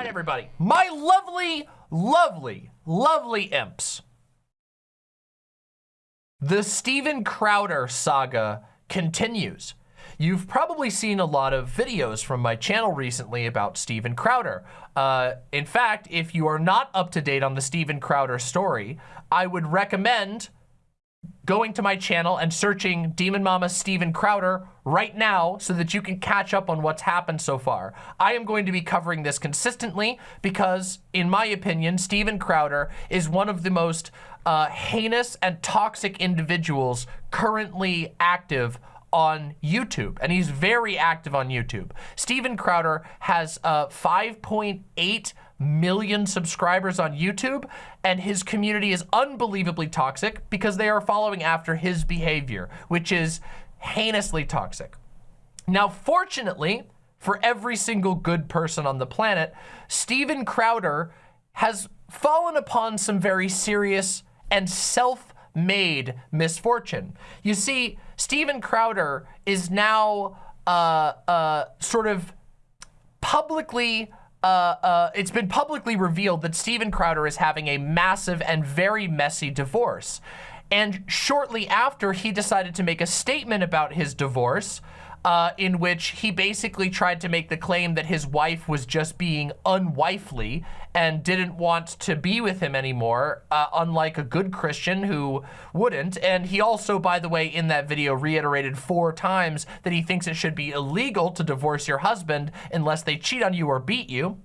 right, everybody. My lovely, lovely, lovely imps. The Steven Crowder saga continues. You've probably seen a lot of videos from my channel recently about Steven Crowder. Uh, in fact, if you are not up to date on the Steven Crowder story, I would recommend going to my channel and searching Demon Mama Steven Crowder right now so that you can catch up on what's happened so far. I am going to be covering this consistently because, in my opinion, Steven Crowder is one of the most uh, heinous and toxic individuals currently active on YouTube, and he's very active on YouTube. Steven Crowder has uh, 5.8 million subscribers on YouTube, and his community is unbelievably toxic because they are following after his behavior, which is heinously toxic. Now, fortunately, for every single good person on the planet, Steven Crowder has fallen upon some very serious and self-made misfortune. You see, Steven Crowder is now uh, uh, sort of publicly uh, uh, it's been publicly revealed that Steven Crowder is having a massive and very messy divorce. And shortly after, he decided to make a statement about his divorce uh, in which he basically tried to make the claim that his wife was just being unwifely and didn't want to be with him anymore, uh, unlike a good Christian who wouldn't. And he also, by the way, in that video reiterated four times that he thinks it should be illegal to divorce your husband unless they cheat on you or beat you.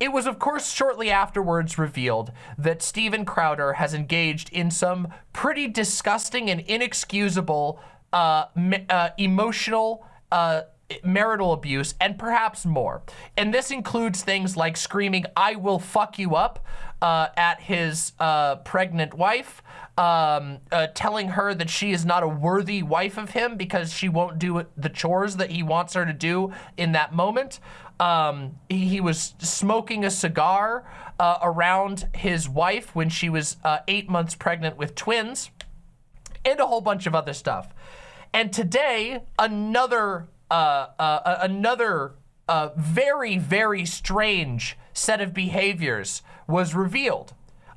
It was, of course, shortly afterwards revealed that Steven Crowder has engaged in some pretty disgusting and inexcusable uh, uh, emotional, uh, marital abuse, and perhaps more. And this includes things like screaming, I will fuck you up uh, at his uh, pregnant wife, um, uh, telling her that she is not a worthy wife of him because she won't do the chores that he wants her to do in that moment. Um, he, he, was smoking a cigar uh, around his wife when she was uh, eight months pregnant with twins and a whole bunch of other stuff. And today, another uh, uh, another uh, very, very strange set of behaviors was revealed.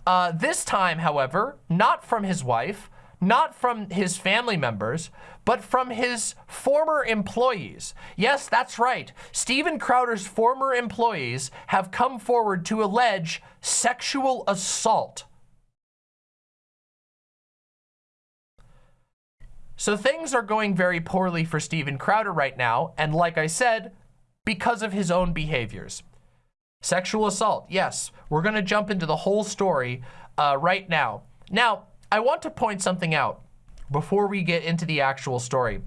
Uh, this time, however, not from his wife, not from his family members, but from his former employees. Yes, that's right. Steven Crowder's former employees have come forward to allege sexual assault So things are going very poorly for Steven Crowder right now, and like I said, because of his own behaviors. Sexual assault, yes. We're gonna jump into the whole story uh, right now. Now, I want to point something out before we get into the actual story.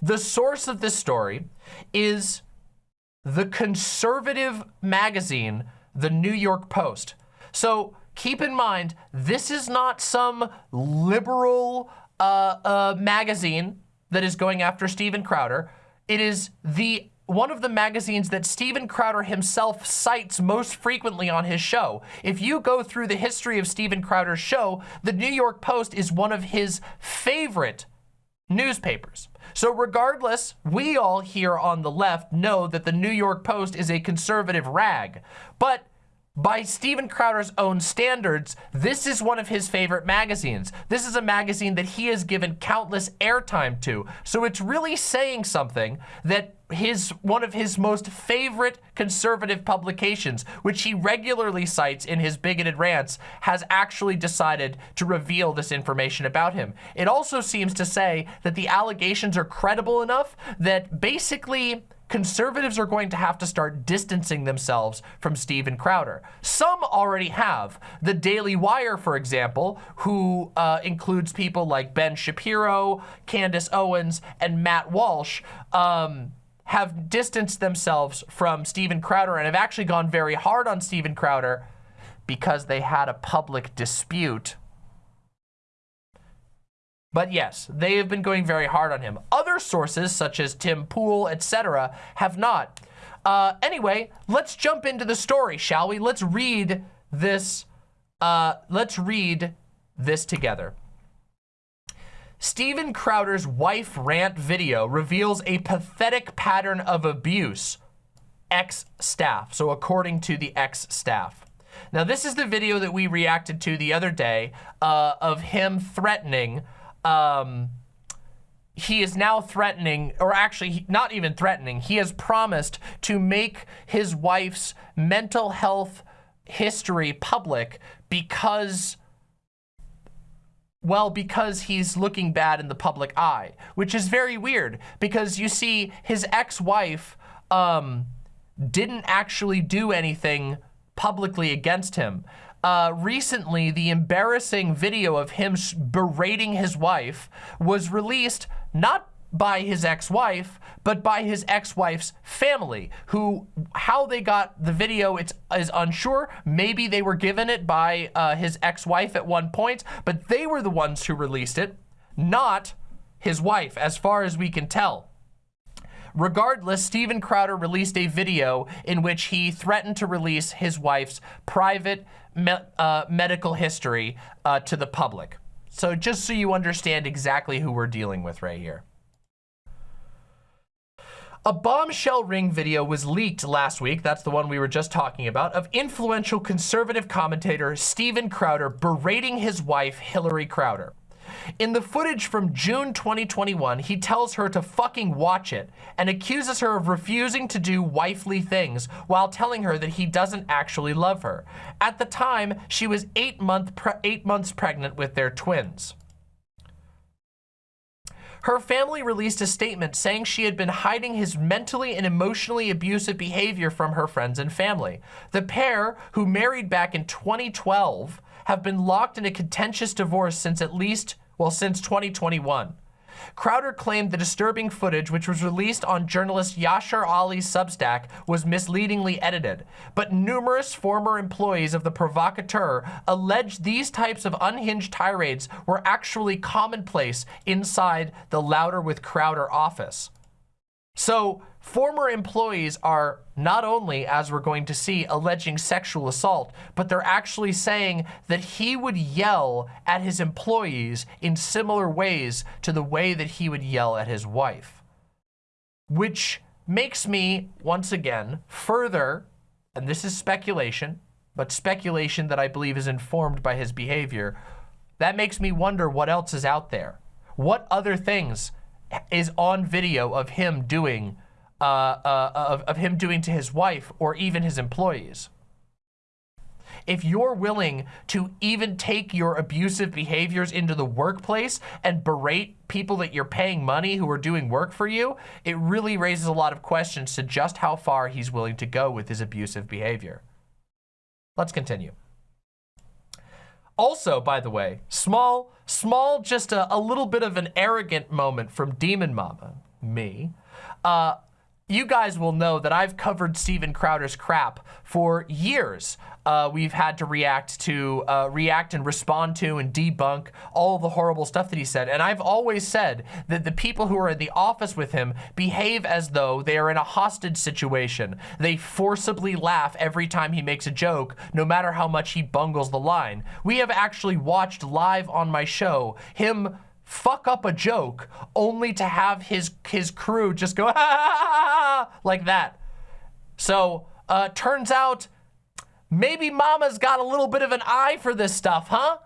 The source of this story is the conservative magazine, the New York Post. So keep in mind, this is not some liberal uh, uh, magazine that is going after Steven Crowder. It is the one of the magazines that Steven Crowder himself cites most frequently on his show. If you go through the history of Steven Crowder's show, the New York Post is one of his favorite newspapers. So regardless, we all here on the left know that the New York Post is a conservative rag. But by Steven Crowder's own standards, this is one of his favorite magazines. This is a magazine that he has given countless airtime to. So it's really saying something that his one of his most favorite conservative publications, which he regularly cites in his bigoted rants, has actually decided to reveal this information about him. It also seems to say that the allegations are credible enough that basically conservatives are going to have to start distancing themselves from Steven Crowder. Some already have. The Daily Wire, for example, who uh, includes people like Ben Shapiro, Candace Owens, and Matt Walsh, um, have distanced themselves from Steven Crowder and have actually gone very hard on Steven Crowder because they had a public dispute but yes, they have been going very hard on him. Other sources, such as Tim Pool, etc., have not. Uh, anyway, let's jump into the story, shall we? Let's read this. Uh, let's read this together. Steven Crowder's wife rant video reveals a pathetic pattern of abuse ex-staff. So according to the ex-staff. Now, this is the video that we reacted to the other day uh, of him threatening um, he is now threatening, or actually not even threatening, he has promised to make his wife's mental health history public because, well, because he's looking bad in the public eye, which is very weird because you see his ex-wife um, didn't actually do anything publicly against him uh, recently, the embarrassing video of him berating his wife was released not by his ex-wife, but by his ex-wife's family, who, how they got the video it's, is unsure. Maybe they were given it by uh, his ex-wife at one point, but they were the ones who released it, not his wife, as far as we can tell. Regardless, Steven Crowder released a video in which he threatened to release his wife's private me uh, medical history uh, to the public. So just so you understand exactly who we're dealing with right here. A bombshell ring video was leaked last week, that's the one we were just talking about, of influential conservative commentator Steven Crowder berating his wife, Hillary Crowder. In the footage from June 2021, he tells her to fucking watch it and accuses her of refusing to do wifely things while telling her that he doesn't actually love her. At the time, she was eight, month eight months pregnant with their twins. Her family released a statement saying she had been hiding his mentally and emotionally abusive behavior from her friends and family. The pair, who married back in 2012, have been locked in a contentious divorce since at least well, since 2021. Crowder claimed the disturbing footage, which was released on journalist Yashar Ali's Substack, was misleadingly edited. But numerous former employees of the provocateur alleged these types of unhinged tirades were actually commonplace inside the Louder with Crowder office. So former employees are not only, as we're going to see, alleging sexual assault, but they're actually saying that he would yell at his employees in similar ways to the way that he would yell at his wife. Which makes me, once again, further, and this is speculation, but speculation that I believe is informed by his behavior, that makes me wonder what else is out there. What other things is on video of him doing, uh, uh, of, of him doing to his wife or even his employees. If you're willing to even take your abusive behaviors into the workplace and berate people that you're paying money who are doing work for you, it really raises a lot of questions to just how far he's willing to go with his abusive behavior. Let's continue. Also, by the way, small, small, just a, a little bit of an arrogant moment from Demon Mama, me. Uh, you guys will know that I've covered Steven Crowder's crap for years. Uh, we've had to react to, uh, react and respond to and debunk all the horrible stuff that he said. And I've always said that the people who are in the office with him behave as though they are in a hostage situation. They forcibly laugh every time he makes a joke, no matter how much he bungles the line. We have actually watched live on my show him fuck up a joke only to have his his crew just go like that. So uh, turns out maybe mama's got a little bit of an eye for this stuff, huh?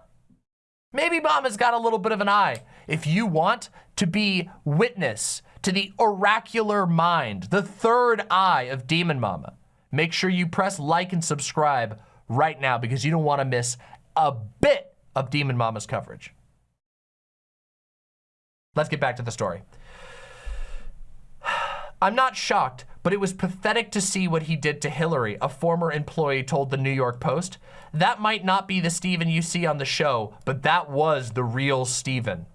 Maybe mama's got a little bit of an eye. If you want to be witness to the oracular mind, the third eye of Demon Mama, make sure you press like and subscribe right now because you don't want to miss a bit of Demon Mama's coverage. Let's get back to the story. I'm not shocked, but it was pathetic to see what he did to Hillary, a former employee told the New York Post. That might not be the Steven you see on the show, but that was the real Steven.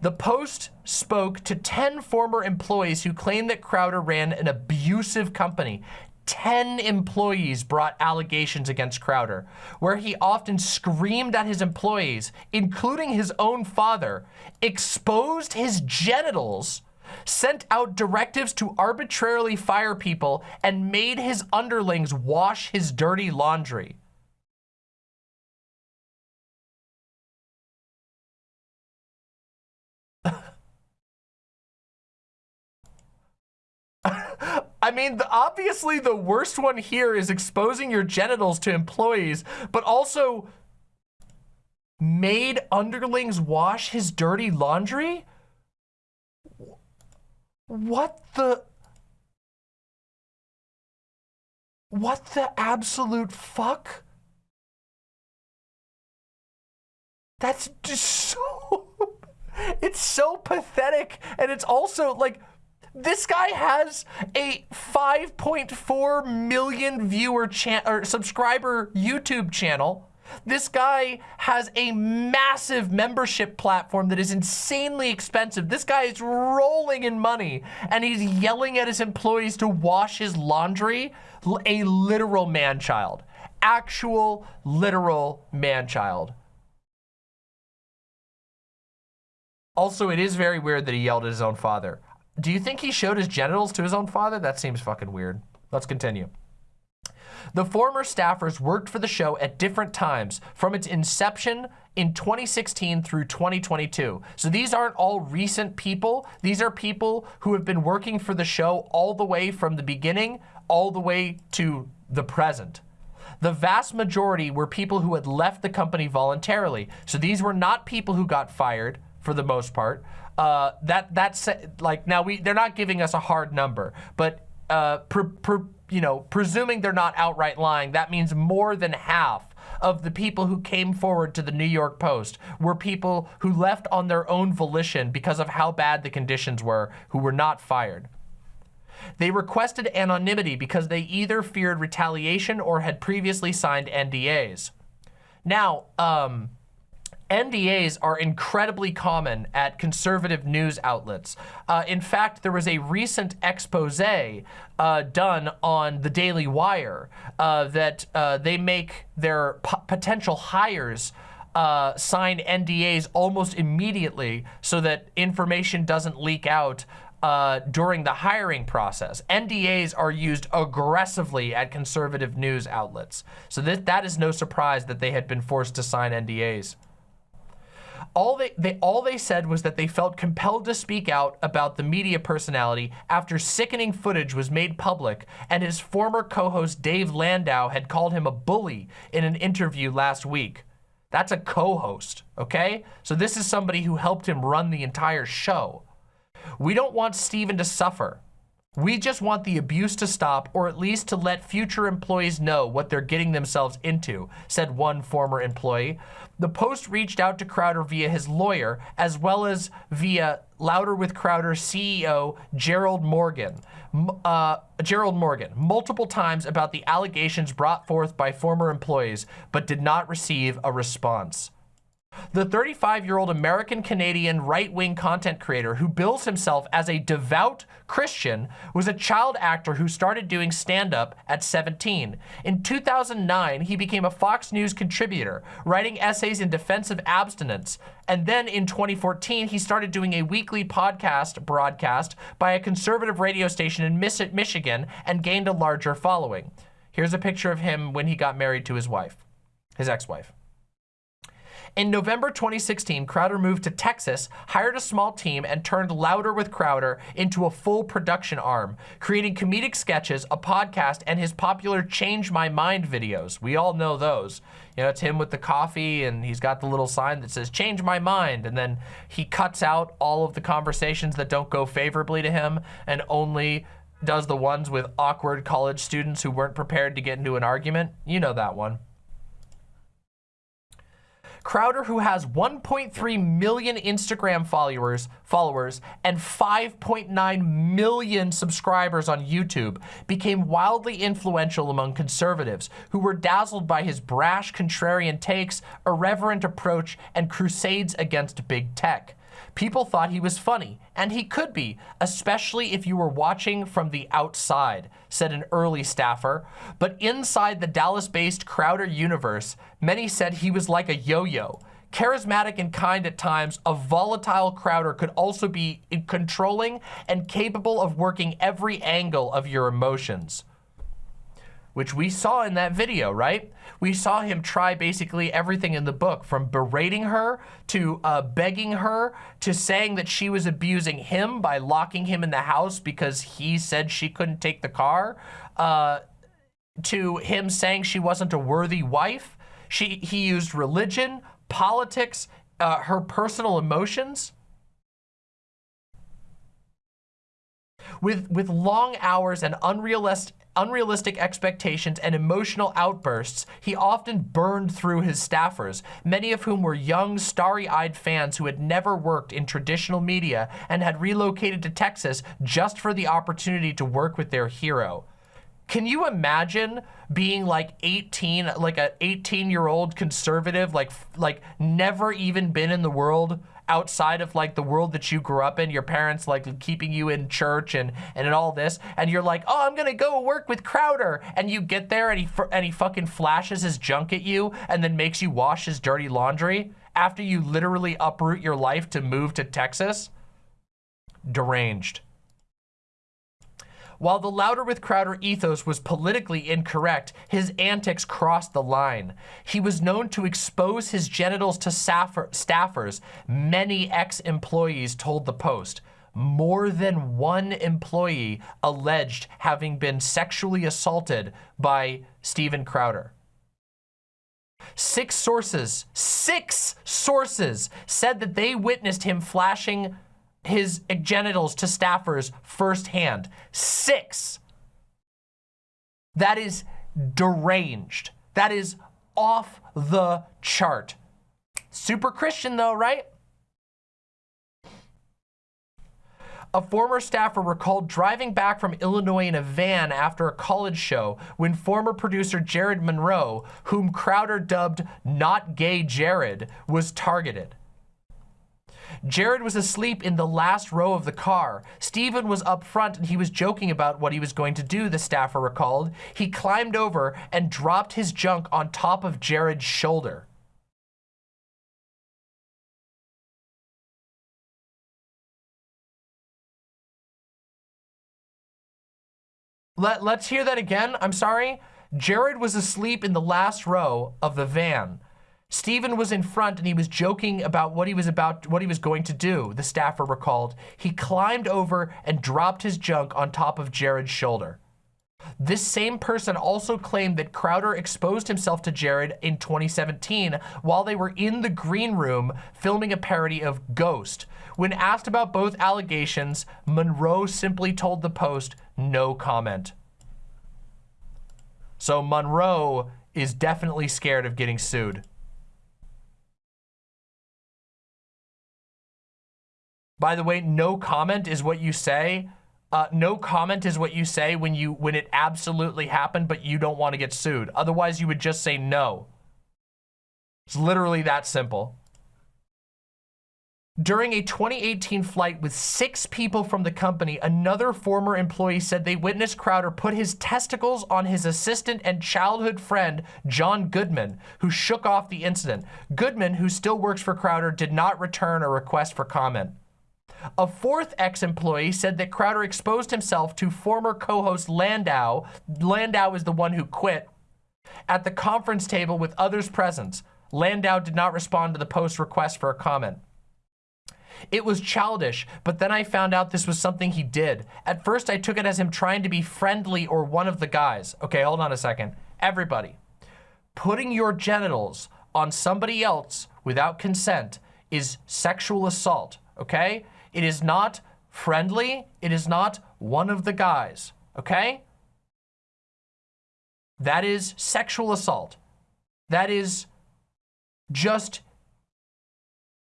The Post spoke to 10 former employees who claimed that Crowder ran an abusive company 10 employees brought allegations against Crowder, where he often screamed at his employees, including his own father, exposed his genitals, sent out directives to arbitrarily fire people, and made his underlings wash his dirty laundry. I mean, the, obviously the worst one here is exposing your genitals to employees, but also made underlings wash his dirty laundry? What the... What the absolute fuck? That's just so... It's so pathetic. And it's also like, this guy has a 5.4 million viewer or subscriber YouTube channel this guy has a massive membership platform that is insanely expensive. This guy is rolling in money and he's yelling at his employees to wash his laundry. A literal man-child. Actual, literal man-child. Also, it is very weird that he yelled at his own father. Do you think he showed his genitals to his own father? That seems fucking weird. Let's continue. The former staffers worked for the show at different times from its inception in 2016 through 2022. So these aren't all recent people. These are people who have been working for the show all the way from the beginning, all the way to the present. The vast majority were people who had left the company voluntarily. So these were not people who got fired for the most part. Uh, that that's like now we they're not giving us a hard number, but uh, you know, presuming they're not outright lying, that means more than half of the people who came forward to the New York Post were people who left on their own volition because of how bad the conditions were, who were not fired. They requested anonymity because they either feared retaliation or had previously signed NDAs. Now, um, NDAs are incredibly common at conservative news outlets. Uh, in fact, there was a recent expose uh, done on the Daily Wire uh, that uh, they make their potential hires uh, sign NDAs almost immediately so that information doesn't leak out uh, during the hiring process. NDAs are used aggressively at conservative news outlets. So that, that is no surprise that they had been forced to sign NDAs all they, they all they said was that they felt compelled to speak out about the media personality after sickening footage was made public and his former co-host Dave Landau had called him a bully in an interview last week. That's a co-host, okay? So this is somebody who helped him run the entire show. We don't want Steven to suffer. We just want the abuse to stop or at least to let future employees know what they're getting themselves into, said one former employee. The Post reached out to Crowder via his lawyer as well as via Louder with Crowder CEO Gerald Morgan. Uh, Gerald Morgan multiple times about the allegations brought forth by former employees, but did not receive a response. The 35-year-old American-Canadian right-wing content creator who bills himself as a devout Christian was a child actor who started doing stand-up at 17. In 2009, he became a Fox News contributor, writing essays in defense of abstinence. And then in 2014, he started doing a weekly podcast broadcast by a conservative radio station in Michigan and gained a larger following. Here's a picture of him when he got married to his wife, his ex-wife. In November 2016, Crowder moved to Texas, hired a small team, and turned Louder with Crowder into a full production arm, creating comedic sketches, a podcast, and his popular Change My Mind videos. We all know those. You know, it's him with the coffee, and he's got the little sign that says, Change My Mind, and then he cuts out all of the conversations that don't go favorably to him and only does the ones with awkward college students who weren't prepared to get into an argument. You know that one. Crowder, who has 1.3 million Instagram followers, followers and 5.9 million subscribers on YouTube, became wildly influential among conservatives who were dazzled by his brash contrarian takes, irreverent approach, and crusades against big tech. People thought he was funny, and he could be, especially if you were watching from the outside, said an early staffer. But inside the Dallas-based Crowder universe, many said he was like a yo-yo. Charismatic and kind at times, a volatile Crowder could also be controlling and capable of working every angle of your emotions. Which we saw in that video, right? We saw him try basically everything in the book from berating her to uh, begging her to saying that she was abusing him by locking him in the house because he said she couldn't take the car, uh, to him saying she wasn't a worthy wife. She, he used religion, politics, uh, her personal emotions with, with long hours and unrealistic, unrealistic expectations and emotional outbursts, he often burned through his staffers, many of whom were young, starry-eyed fans who had never worked in traditional media and had relocated to Texas just for the opportunity to work with their hero. Can you imagine being like 18, like a 18 year old conservative, like, like never even been in the world outside of like the world that you grew up in, your parents like keeping you in church and, and all this, and you're like, oh, I'm gonna go work with Crowder, and you get there and he, and he fucking flashes his junk at you and then makes you wash his dirty laundry after you literally uproot your life to move to Texas? Deranged. While the louder with Crowder ethos was politically incorrect, his antics crossed the line. He was known to expose his genitals to staffers, many ex-employees told the Post. More than one employee alleged having been sexually assaulted by Steven Crowder. Six sources, six sources said that they witnessed him flashing his genitals to staffers firsthand. Six. That is deranged. That is off the chart. Super Christian though, right? A former staffer recalled driving back from Illinois in a van after a college show when former producer Jared Monroe, whom Crowder dubbed Not Gay Jared, was targeted. Jared was asleep in the last row of the car. Steven was up front and he was joking about what he was going to do, the staffer recalled. He climbed over and dropped his junk on top of Jared's shoulder. Let, let's hear that again. I'm sorry. Jared was asleep in the last row of the van. Steven was in front and he was joking about what he was about, what he was going to do, the staffer recalled. He climbed over and dropped his junk on top of Jared's shoulder. This same person also claimed that Crowder exposed himself to Jared in 2017 while they were in the green room filming a parody of Ghost. When asked about both allegations, Monroe simply told the Post, no comment. So Monroe is definitely scared of getting sued. By the way, no comment is what you say. Uh, no comment is what you say when you when it absolutely happened, but you don't want to get sued. Otherwise, you would just say no. It's literally that simple. During a 2018 flight with six people from the company, another former employee said they witnessed Crowder put his testicles on his assistant and childhood friend, John Goodman, who shook off the incident. Goodman, who still works for Crowder, did not return a request for comment. A fourth ex-employee said that Crowder exposed himself to former co-host Landau. Landau is the one who quit. At the conference table with others present, Landau did not respond to the Post request for a comment. It was childish, but then I found out this was something he did. At first, I took it as him trying to be friendly or one of the guys. Okay, hold on a second. Everybody, putting your genitals on somebody else without consent is sexual assault, okay? It is not friendly. It is not one of the guys, okay? That is sexual assault. That is just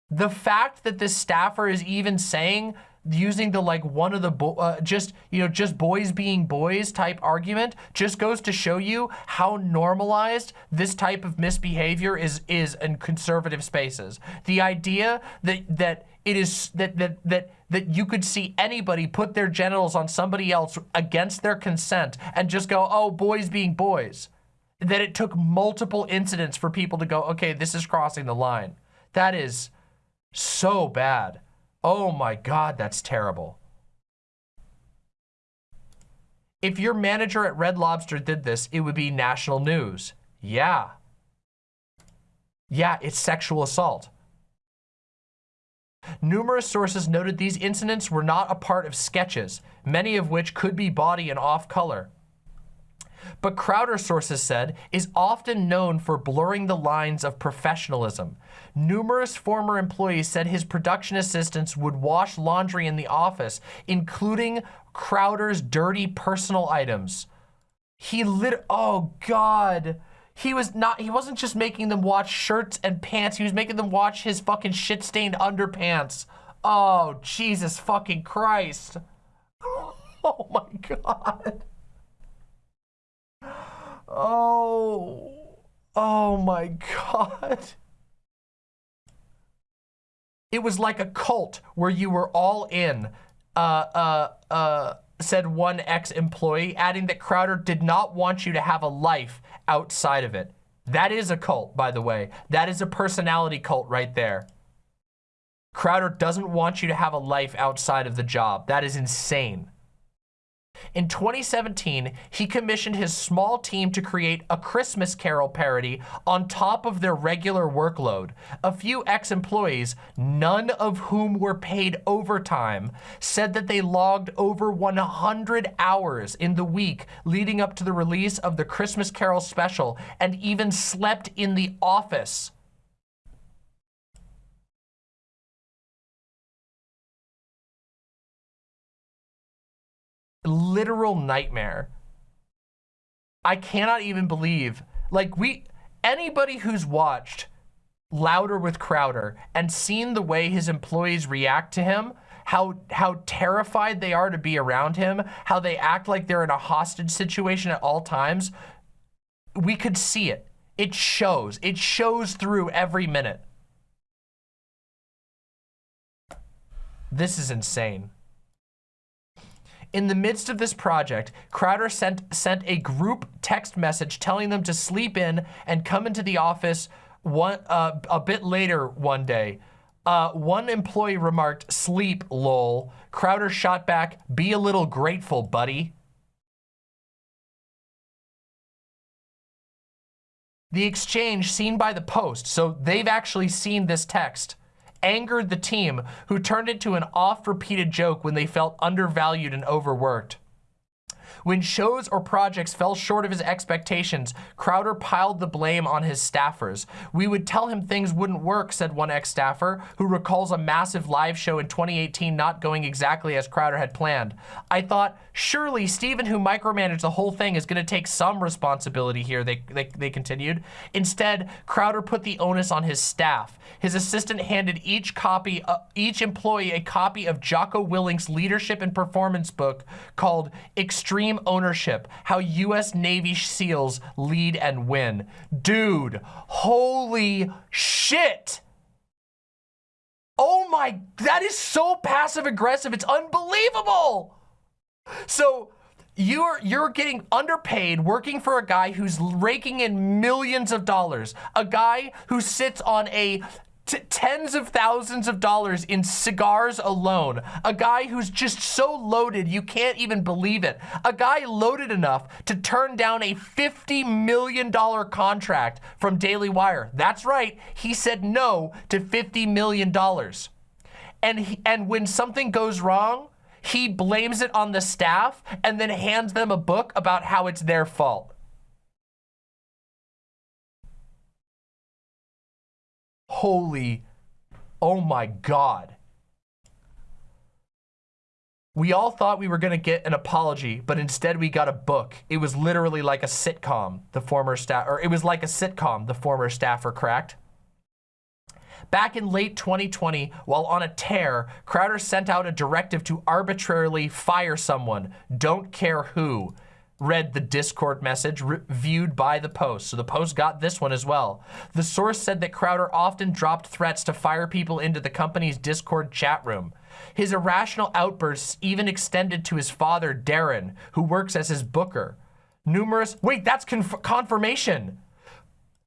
the fact that this staffer is even saying using the like one of the uh, just you know just boys being boys type argument just goes to show you how normalized this type of misbehavior is is in conservative spaces the idea that that it is that that that that you could see anybody put their genitals on somebody else against their consent and just go, oh, boys being boys. That it took multiple incidents for people to go, okay, this is crossing the line. That is so bad. Oh my God, that's terrible. If your manager at Red Lobster did this, it would be national news. Yeah. Yeah, it's sexual assault. Numerous sources noted these incidents were not a part of sketches, many of which could be body and off color. But Crowder, sources said, is often known for blurring the lines of professionalism. Numerous former employees said his production assistants would wash laundry in the office, including Crowder's dirty personal items. He lit, oh God. He was not, he wasn't just making them watch shirts and pants. He was making them watch his fucking shit-stained underpants. Oh, Jesus fucking Christ. Oh my God. Oh, oh my God. It was like a cult where you were all in, uh, uh, uh, said one ex-employee, adding that Crowder did not want you to have a life outside of it. That is a cult, by the way. That is a personality cult right there. Crowder doesn't want you to have a life outside of the job. That is insane. In 2017, he commissioned his small team to create a Christmas Carol parody on top of their regular workload. A few ex-employees, none of whom were paid overtime, said that they logged over 100 hours in the week leading up to the release of the Christmas Carol special and even slept in the office. Literal nightmare. I cannot even believe, like we, anybody who's watched Louder with Crowder and seen the way his employees react to him, how, how terrified they are to be around him, how they act like they're in a hostage situation at all times, we could see it. It shows. It shows through every minute. This is insane. In the midst of this project, Crowder sent, sent a group text message telling them to sleep in and come into the office one, uh, a bit later one day. Uh, one employee remarked, sleep, lol. Crowder shot back, be a little grateful, buddy. The exchange seen by the Post, so they've actually seen this text angered the team, who turned it to an oft-repeated joke when they felt undervalued and overworked. When shows or projects fell short of his expectations, Crowder piled the blame on his staffers. We would tell him things wouldn't work, said one ex-staffer, who recalls a massive live show in 2018 not going exactly as Crowder had planned. I thought, surely Steven, who micromanaged the whole thing, is going to take some responsibility here, they, they, they continued. Instead, Crowder put the onus on his staff. His assistant handed each copy, uh, each employee a copy of Jocko Willink's leadership and performance book called Extreme ownership, how US Navy SEALs lead and win. Dude, holy shit. Oh my, that is so passive aggressive. It's unbelievable. So you're you're getting underpaid working for a guy who's raking in millions of dollars a guy who sits on a tens of thousands of dollars in cigars alone. A guy who's just so loaded you can't even believe it. A guy loaded enough to turn down a $50 million contract from Daily Wire. That's right, he said no to $50 million. And, he, and when something goes wrong, he blames it on the staff and then hands them a book about how it's their fault. Holy, oh my God. We all thought we were gonna get an apology, but instead we got a book. It was literally like a sitcom, the former staff, or it was like a sitcom, the former staffer cracked. Back in late 2020, while on a tear, Crowder sent out a directive to arbitrarily fire someone, don't care who read the Discord message viewed by the Post. So the Post got this one as well. The source said that Crowder often dropped threats to fire people into the company's Discord chat room. His irrational outbursts even extended to his father, Darren, who works as his booker. Numerous, wait, that's conf confirmation.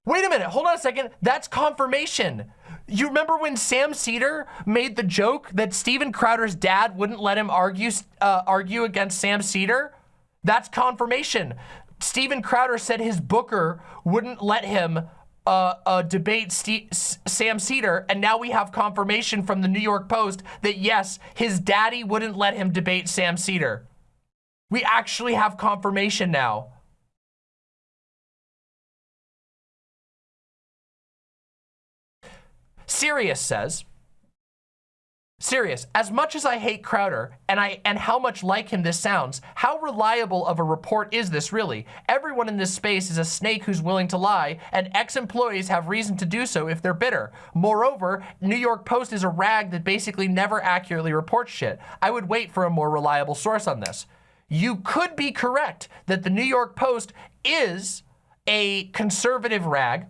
Wait a minute, hold on a second. That's confirmation. You remember when Sam Seder made the joke that Steven Crowder's dad wouldn't let him argue, uh, argue against Sam Seder? That's confirmation. Steven Crowder said his booker wouldn't let him uh, uh, debate St Sam Seder, and now we have confirmation from the New York Post that yes, his daddy wouldn't let him debate Sam Seder. We actually have confirmation now. Sirius says, Serious, as much as I hate Crowder and I and how much like him this sounds, how reliable of a report is this really? Everyone in this space is a snake who's willing to lie, and ex-employees have reason to do so if they're bitter. Moreover, New York Post is a rag that basically never accurately reports shit. I would wait for a more reliable source on this. You could be correct that the New York Post is a conservative rag,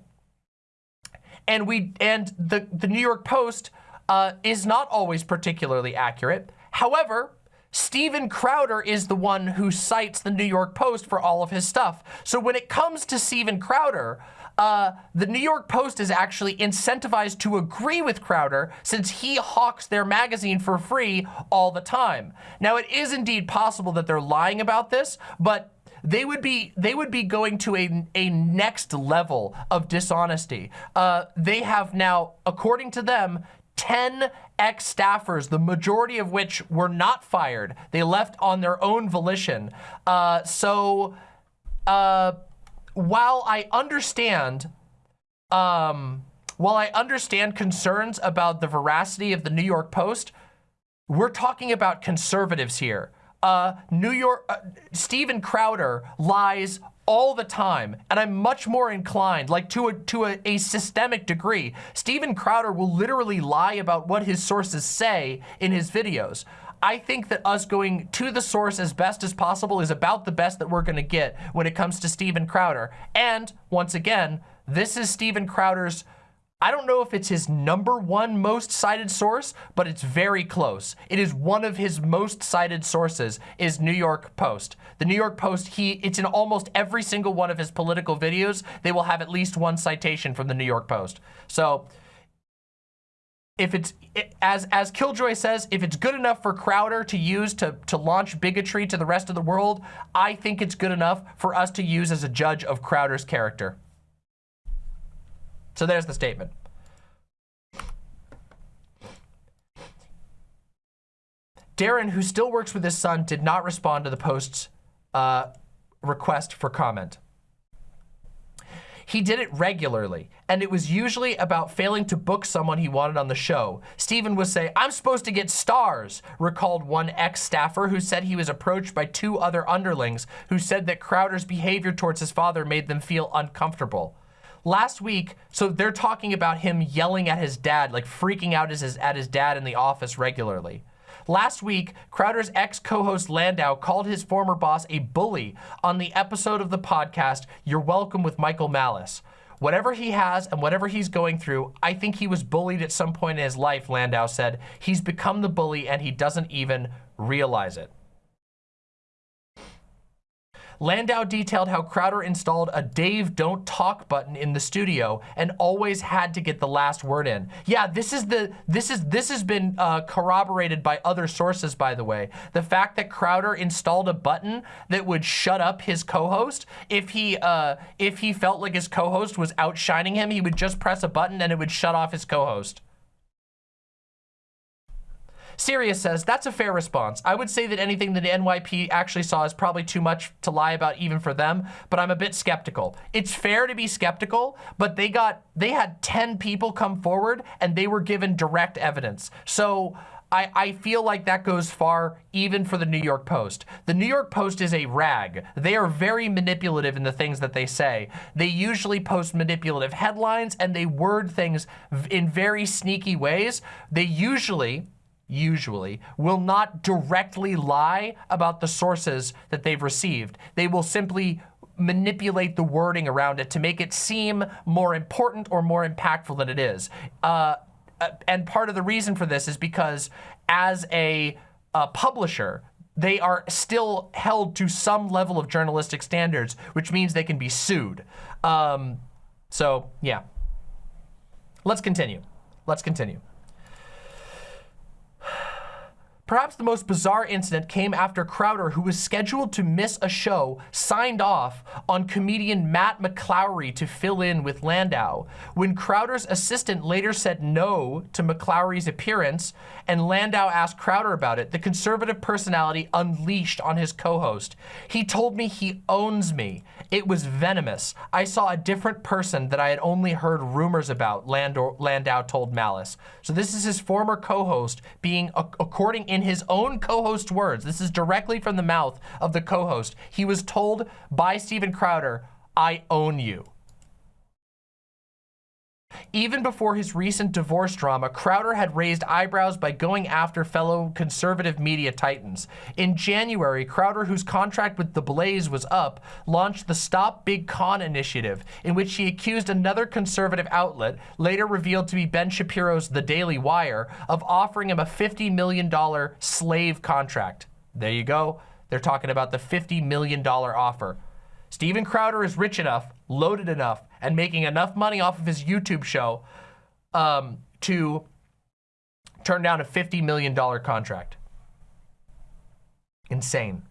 and we and the the New York Post uh, is not always particularly accurate. However, Steven Crowder is the one who cites the New York Post for all of his stuff. So when it comes to Steven Crowder, uh, the New York Post is actually incentivized to agree with Crowder since he hawks their magazine for free all the time. Now, it is indeed possible that they're lying about this, but they would be they would be going to a, a next level of dishonesty. Uh, they have now, according to them, 10 ex-staffers, the majority of which were not fired. They left on their own volition. Uh, so uh, while I understand, um, while I understand concerns about the veracity of the New York Post, we're talking about conservatives here. Uh, New York, uh, Steven Crowder lies all the time, and I'm much more inclined, like to a to a, a, systemic degree. Steven Crowder will literally lie about what his sources say in his videos. I think that us going to the source as best as possible is about the best that we're gonna get when it comes to Steven Crowder. And once again, this is Steven Crowder's I don't know if it's his number one most cited source, but it's very close. It is one of his most cited sources is New York Post. The New York Post, he it's in almost every single one of his political videos. They will have at least one citation from the New York Post. So if it's, as, as Killjoy says, if it's good enough for Crowder to use to, to launch bigotry to the rest of the world, I think it's good enough for us to use as a judge of Crowder's character. So there's the statement. Darren, who still works with his son, did not respond to the Post's uh, request for comment. He did it regularly, and it was usually about failing to book someone he wanted on the show. Steven would say, I'm supposed to get stars, recalled one ex-staffer who said he was approached by two other underlings who said that Crowder's behavior towards his father made them feel uncomfortable last week, so they're talking about him yelling at his dad, like freaking out his, at his dad in the office regularly. Last week, Crowder's ex-co-host Landau called his former boss a bully on the episode of the podcast, You're Welcome with Michael Malice. Whatever he has and whatever he's going through, I think he was bullied at some point in his life, Landau said. He's become the bully and he doesn't even realize it. Landau detailed how Crowder installed a Dave don't talk button in the studio and always had to get the last word in. Yeah, this is the this is this has been uh, corroborated by other sources, by the way. The fact that Crowder installed a button that would shut up his co-host if he uh, if he felt like his co-host was outshining him, he would just press a button and it would shut off his co-host. Sirius says, that's a fair response. I would say that anything that NYP actually saw is probably too much to lie about even for them, but I'm a bit skeptical. It's fair to be skeptical, but they got, they had 10 people come forward and they were given direct evidence. So I, I, feel like that goes far even for the New York Post. The New York Post is a rag. They are very manipulative in the things that they say. They usually post manipulative headlines and they word things in very sneaky ways. They usually, usually, will not directly lie about the sources that they've received. They will simply manipulate the wording around it to make it seem more important or more impactful than it is. Uh, uh and part of the reason for this is because as a, a publisher, they are still held to some level of journalistic standards, which means they can be sued. Um, so, yeah. Let's continue. Let's continue. Perhaps the most bizarre incident came after Crowder, who was scheduled to miss a show, signed off on comedian Matt McClowry to fill in with Landau. When Crowder's assistant later said no to McClowry's appearance and Landau asked Crowder about it, the conservative personality unleashed on his co-host. He told me he owns me. It was venomous. I saw a different person that I had only heard rumors about, Landau, told Malice. So this is his former co-host being, according in his own co-host words, this is directly from the mouth of the co-host. He was told by Steven Crowder, I own you. Even before his recent divorce drama, Crowder had raised eyebrows by going after fellow conservative media titans. In January, Crowder, whose contract with The Blaze was up, launched the Stop Big Con initiative, in which he accused another conservative outlet, later revealed to be Ben Shapiro's The Daily Wire, of offering him a $50 million slave contract. There you go. They're talking about the $50 million offer. Steven Crowder is rich enough, loaded enough, and making enough money off of his YouTube show um, to turn down a $50 million contract. Insane.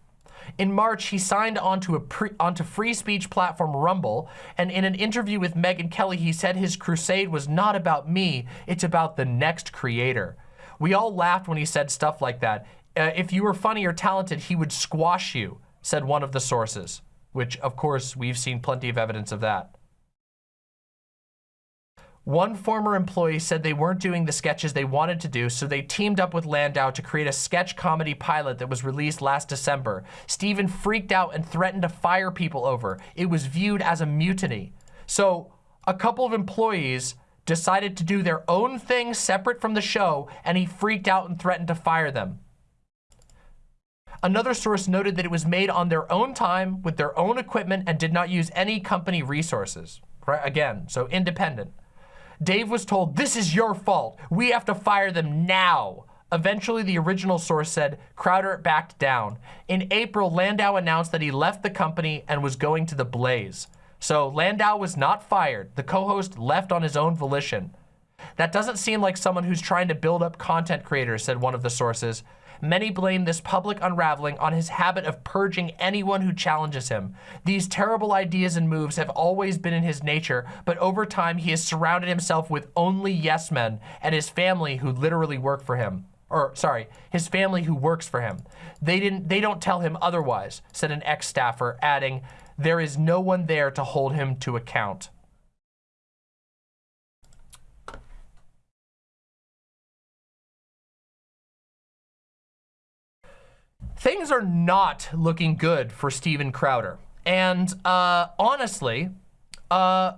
In March, he signed onto, a pre, onto free speech platform Rumble, and in an interview with Megyn Kelly, he said his crusade was not about me, it's about the next creator. We all laughed when he said stuff like that. Uh, if you were funny or talented, he would squash you, said one of the sources which of course we've seen plenty of evidence of that. One former employee said they weren't doing the sketches they wanted to do, so they teamed up with Landau to create a sketch comedy pilot that was released last December. Steven freaked out and threatened to fire people over. It was viewed as a mutiny. So a couple of employees decided to do their own thing separate from the show, and he freaked out and threatened to fire them. Another source noted that it was made on their own time with their own equipment and did not use any company resources. Right? Again, so independent. Dave was told, this is your fault. We have to fire them now. Eventually, the original source said Crowder backed down. In April, Landau announced that he left the company and was going to the Blaze. So Landau was not fired. The co-host left on his own volition. That doesn't seem like someone who's trying to build up content creators, said one of the sources. Many blame this public unraveling on his habit of purging anyone who challenges him. These terrible ideas and moves have always been in his nature, but over time he has surrounded himself with only yes men and his family who literally work for him or sorry, his family who works for him. They didn't they don't tell him otherwise, said an ex-staffer, adding, there is no one there to hold him to account. Things are not looking good for Steven Crowder. And uh, honestly, uh,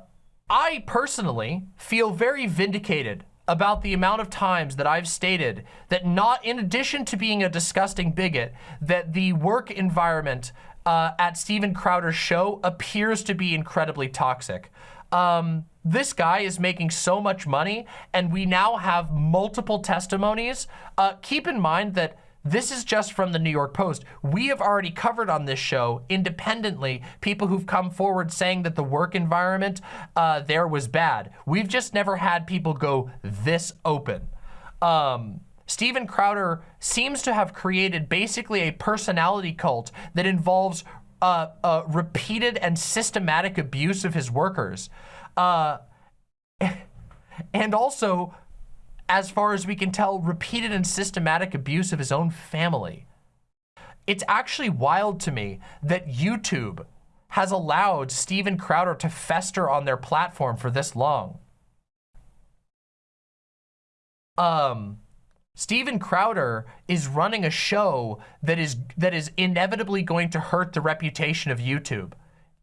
I personally feel very vindicated about the amount of times that I've stated that not in addition to being a disgusting bigot, that the work environment uh, at Steven Crowder's show appears to be incredibly toxic. Um, this guy is making so much money and we now have multiple testimonies. Uh, keep in mind that this is just from the New York Post. We have already covered on this show independently people who've come forward saying that the work environment uh, there was bad. We've just never had people go this open. Um, Steven Crowder seems to have created basically a personality cult that involves uh, uh, repeated and systematic abuse of his workers. Uh, and also as far as we can tell, repeated and systematic abuse of his own family. It's actually wild to me that YouTube has allowed Steven Crowder to fester on their platform for this long. Um, Steven Crowder is running a show that is that is inevitably going to hurt the reputation of YouTube.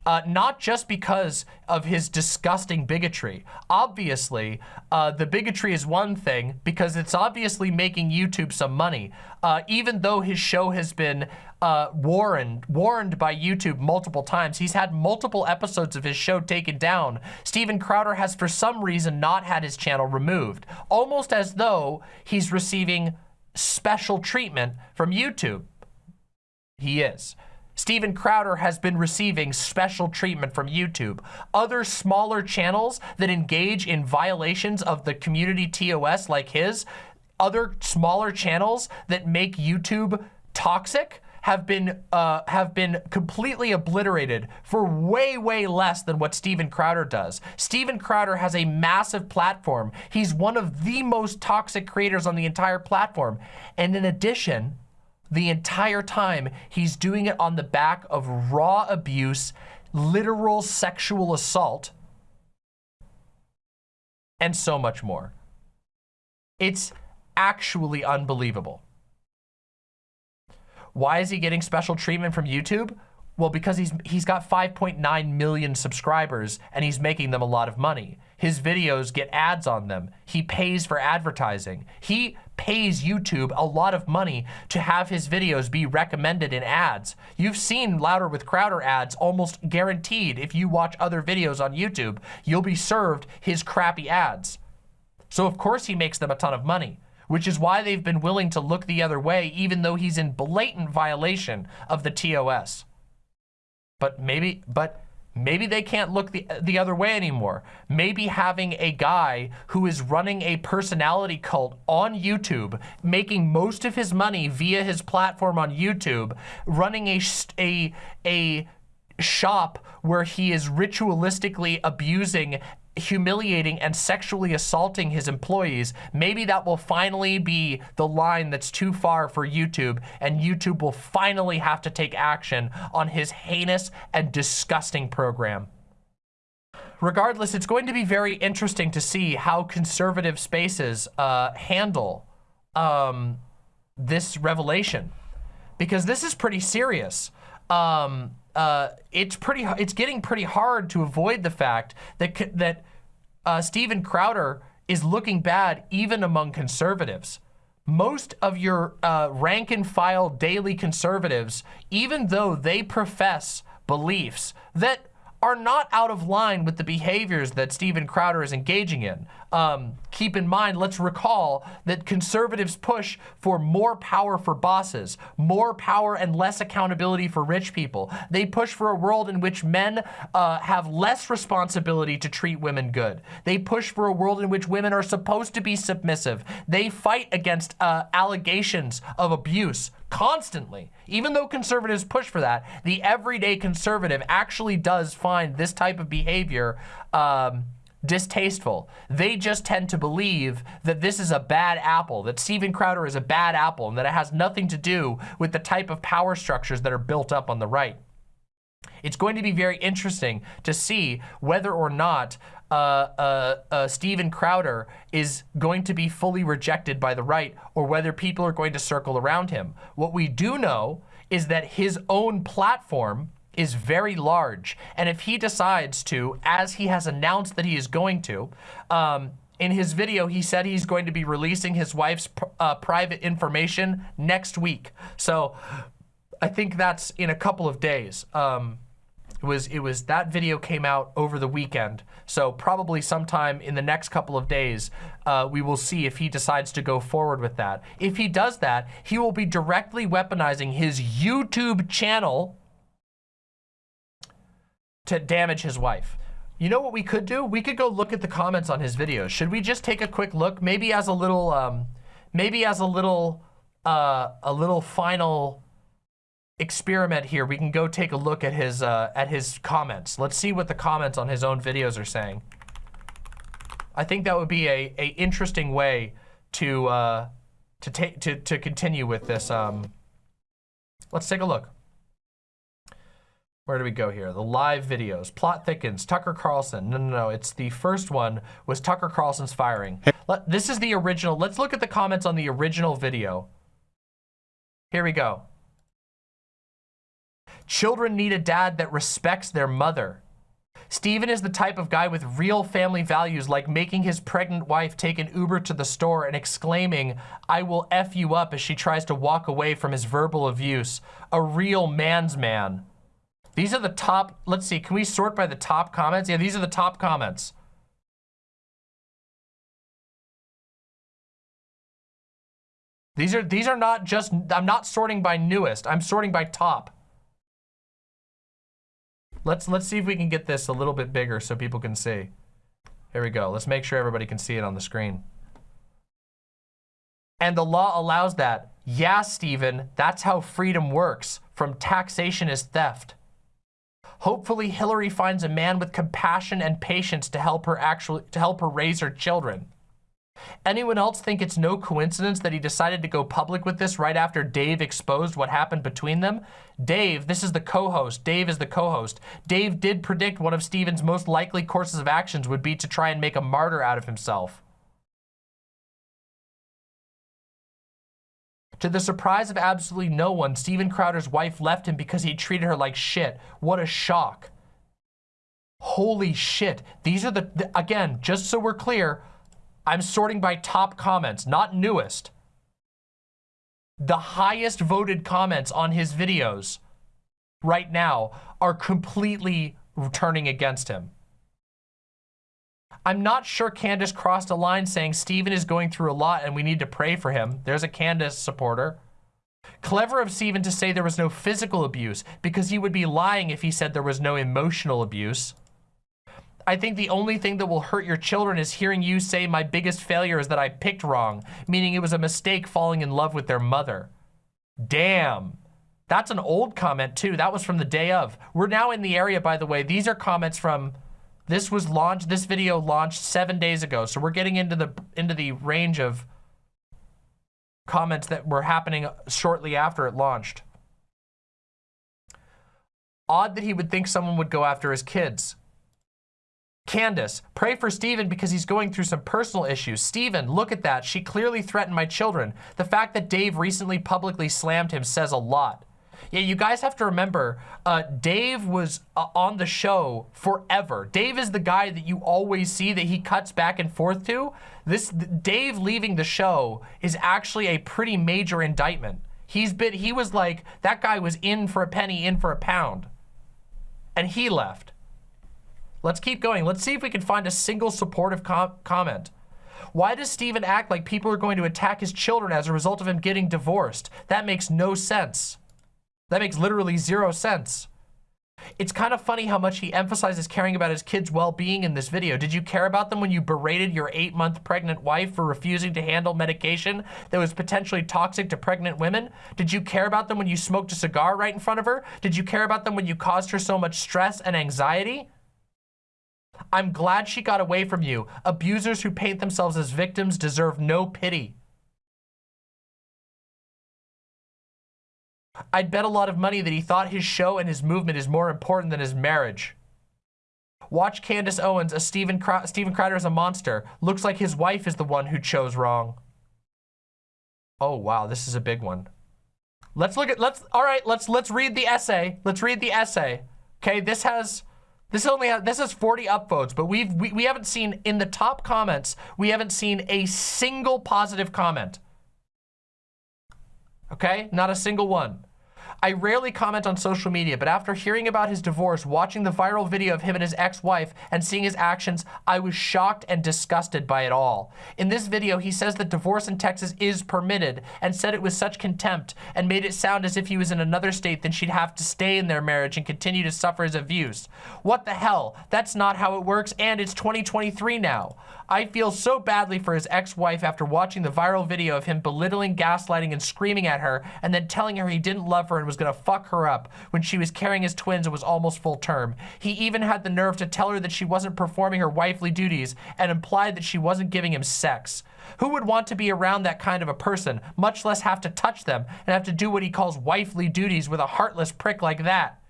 Uh, not just because of his disgusting bigotry. Obviously, uh, the bigotry is one thing because it's obviously making YouTube some money. Uh, even though his show has been uh, warned, warned by YouTube multiple times, he's had multiple episodes of his show taken down. Steven Crowder has for some reason not had his channel removed, almost as though he's receiving special treatment from YouTube. He is. Steven Crowder has been receiving special treatment from YouTube. Other smaller channels that engage in violations of the community TOS like his other smaller channels that make YouTube toxic have been uh, have been completely obliterated for way, way less than what Steven Crowder does. Steven Crowder has a massive platform. He's one of the most toxic creators on the entire platform. And in addition, the entire time, he's doing it on the back of raw abuse, literal sexual assault, and so much more. It's actually unbelievable. Why is he getting special treatment from YouTube? Well, because he's he's got 5.9 million subscribers and he's making them a lot of money. His videos get ads on them. He pays for advertising. He pays YouTube a lot of money to have his videos be recommended in ads. You've seen Louder with Crowder ads almost guaranteed if you watch other videos on YouTube, you'll be served his crappy ads. So of course he makes them a ton of money which is why they've been willing to look the other way, even though he's in blatant violation of the TOS. But maybe, but maybe they can't look the, the other way anymore. Maybe having a guy who is running a personality cult on YouTube, making most of his money via his platform on YouTube, running a, a, a shop where he is ritualistically abusing humiliating and sexually assaulting his employees, maybe that will finally be the line that's too far for YouTube and YouTube will finally have to take action on his heinous and disgusting program. Regardless, it's going to be very interesting to see how conservative spaces uh, handle um, this revelation because this is pretty serious. Um, uh, it's pretty, it's getting pretty hard to avoid the fact that, that uh, Steven Crowder is looking bad even among conservatives. Most of your uh, rank and file daily conservatives, even though they profess beliefs that are not out of line with the behaviors that Steven Crowder is engaging in. Um, keep in mind, let's recall that conservatives push for more power for bosses, more power and less accountability for rich people. They push for a world in which men uh, have less responsibility to treat women good. They push for a world in which women are supposed to be submissive. They fight against uh, allegations of abuse constantly. Even though conservatives push for that, the everyday conservative actually does find this type of behavior um, distasteful. They just tend to believe that this is a bad apple, that Steven Crowder is a bad apple, and that it has nothing to do with the type of power structures that are built up on the right. It's going to be very interesting to see whether or not uh, uh, uh, Steven Crowder is going to be fully rejected by the right or whether people are going to circle around him. What we do know is that his own platform is very large. And if he decides to, as he has announced that he is going to, um, in his video, he said he's going to be releasing his wife's uh, private information next week. So I think that's in a couple of days. Um, it was, it was, that video came out over the weekend. So probably sometime in the next couple of days, uh, we will see if he decides to go forward with that. If he does that, he will be directly weaponizing his YouTube channel to damage his wife. You know what we could do? We could go look at the comments on his videos. Should we just take a quick look? Maybe as a little, um, maybe as a little, uh, a little final experiment here, we can go take a look at his uh, at his comments. Let's see what the comments on his own videos are saying. I think that would be a, a interesting way to uh, to take to to continue with this. Um, let's take a look. Where do we go here? The live videos. Plot thickens. Tucker Carlson. No, no, no. It's the first one was Tucker Carlson's firing. Let, this is the original. Let's look at the comments on the original video. Here we go. Children need a dad that respects their mother. Steven is the type of guy with real family values like making his pregnant wife take an Uber to the store and exclaiming, I will F you up as she tries to walk away from his verbal abuse. A real man's man. These are the top, let's see, can we sort by the top comments? Yeah, these are the top comments. These are, these are not just, I'm not sorting by newest, I'm sorting by top. Let's let's see if we can get this a little bit bigger so people can see. Here we go. Let's make sure everybody can see it on the screen. And the law allows that. Yeah, Stephen, that's how freedom works. From taxation is theft. Hopefully Hillary finds a man with compassion and patience to help her actually to help her raise her children. Anyone else think it's no coincidence that he decided to go public with this right after Dave exposed what happened between them? Dave, this is the co-host. Dave is the co-host. Dave did predict one of Steven's most likely courses of actions would be to try and make a martyr out of himself. To the surprise of absolutely no one, Steven Crowder's wife left him because he treated her like shit. What a shock. Holy shit. These are the, the again, just so we're clear, I'm sorting by top comments, not newest. The highest voted comments on his videos right now are completely turning against him. I'm not sure Candace crossed a line saying Steven is going through a lot and we need to pray for him. There's a Candace supporter. Clever of Steven to say there was no physical abuse because he would be lying if he said there was no emotional abuse. I think the only thing that will hurt your children is hearing you say my biggest failure is that I picked wrong, meaning it was a mistake falling in love with their mother. Damn. That's an old comment too. That was from the day of. We're now in the area, by the way. These are comments from, this was launched, this video launched seven days ago. So we're getting into the, into the range of comments that were happening shortly after it launched. Odd that he would think someone would go after his kids. Candace, pray for Steven because he's going through some personal issues. Steven, look at that. She clearly threatened my children. The fact that Dave recently publicly slammed him says a lot. Yeah, you guys have to remember, uh, Dave was uh, on the show forever. Dave is the guy that you always see that he cuts back and forth to. This Dave leaving the show is actually a pretty major indictment. He's been, he was like, that guy was in for a penny, in for a pound. And he left. Let's keep going. Let's see if we can find a single supportive com comment. Why does Steven act like people are going to attack his children as a result of him getting divorced? That makes no sense. That makes literally zero sense. It's kind of funny how much he emphasizes caring about his kids' well-being in this video. Did you care about them when you berated your eight-month pregnant wife for refusing to handle medication that was potentially toxic to pregnant women? Did you care about them when you smoked a cigar right in front of her? Did you care about them when you caused her so much stress and anxiety? I'm glad she got away from you. Abusers who paint themselves as victims deserve no pity. I'd bet a lot of money that he thought his show and his movement is more important than his marriage. Watch Candace Owens, a Steven, Cr Steven Crowder is a monster. Looks like his wife is the one who chose wrong. Oh, wow, this is a big one. Let's look at, let's, all right, let's, let's read the essay. Let's read the essay. Okay, this has this only has, this has 40 upvotes, but we've we, we haven't seen in the top comments, we haven't seen a single positive comment. Okay, not a single one. I rarely comment on social media, but after hearing about his divorce, watching the viral video of him and his ex-wife, and seeing his actions, I was shocked and disgusted by it all. In this video, he says that divorce in Texas is permitted, and said it with such contempt, and made it sound as if he was in another state, then she'd have to stay in their marriage and continue to suffer his abuse. What the hell? That's not how it works, and it's 2023 now. I feel so badly for his ex-wife after watching the viral video of him belittling, gaslighting, and screaming at her, and then telling her he didn't love her and was gonna fuck her up when she was carrying his twins and was almost full term. He even had the nerve to tell her that she wasn't performing her wifely duties and implied that she wasn't giving him sex. Who would want to be around that kind of a person, much less have to touch them and have to do what he calls wifely duties with a heartless prick like that?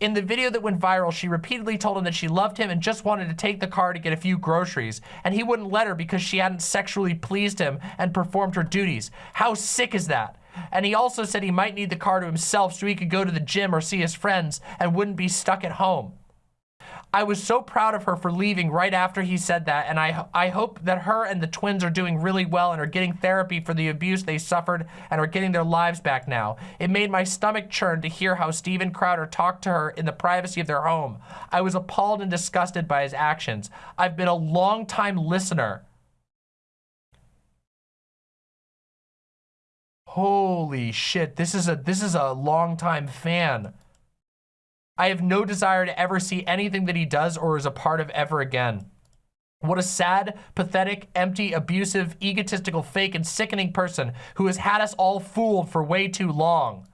In the video that went viral, she repeatedly told him that she loved him and just wanted to take the car to get a few groceries, and he wouldn't let her because she hadn't sexually pleased him and performed her duties. How sick is that? And he also said he might need the car to himself so he could go to the gym or see his friends and wouldn't be stuck at home. I was so proud of her for leaving right after he said that, and I, I hope that her and the twins are doing really well and are getting therapy for the abuse they suffered and are getting their lives back now. It made my stomach churn to hear how Steven Crowder talked to her in the privacy of their home. I was appalled and disgusted by his actions. I've been a long-time listener. Holy shit, this is a this is a long-time fan. I have no desire to ever see anything that he does or is a part of ever again. What a sad, pathetic, empty, abusive, egotistical, fake, and sickening person who has had us all fooled for way too long.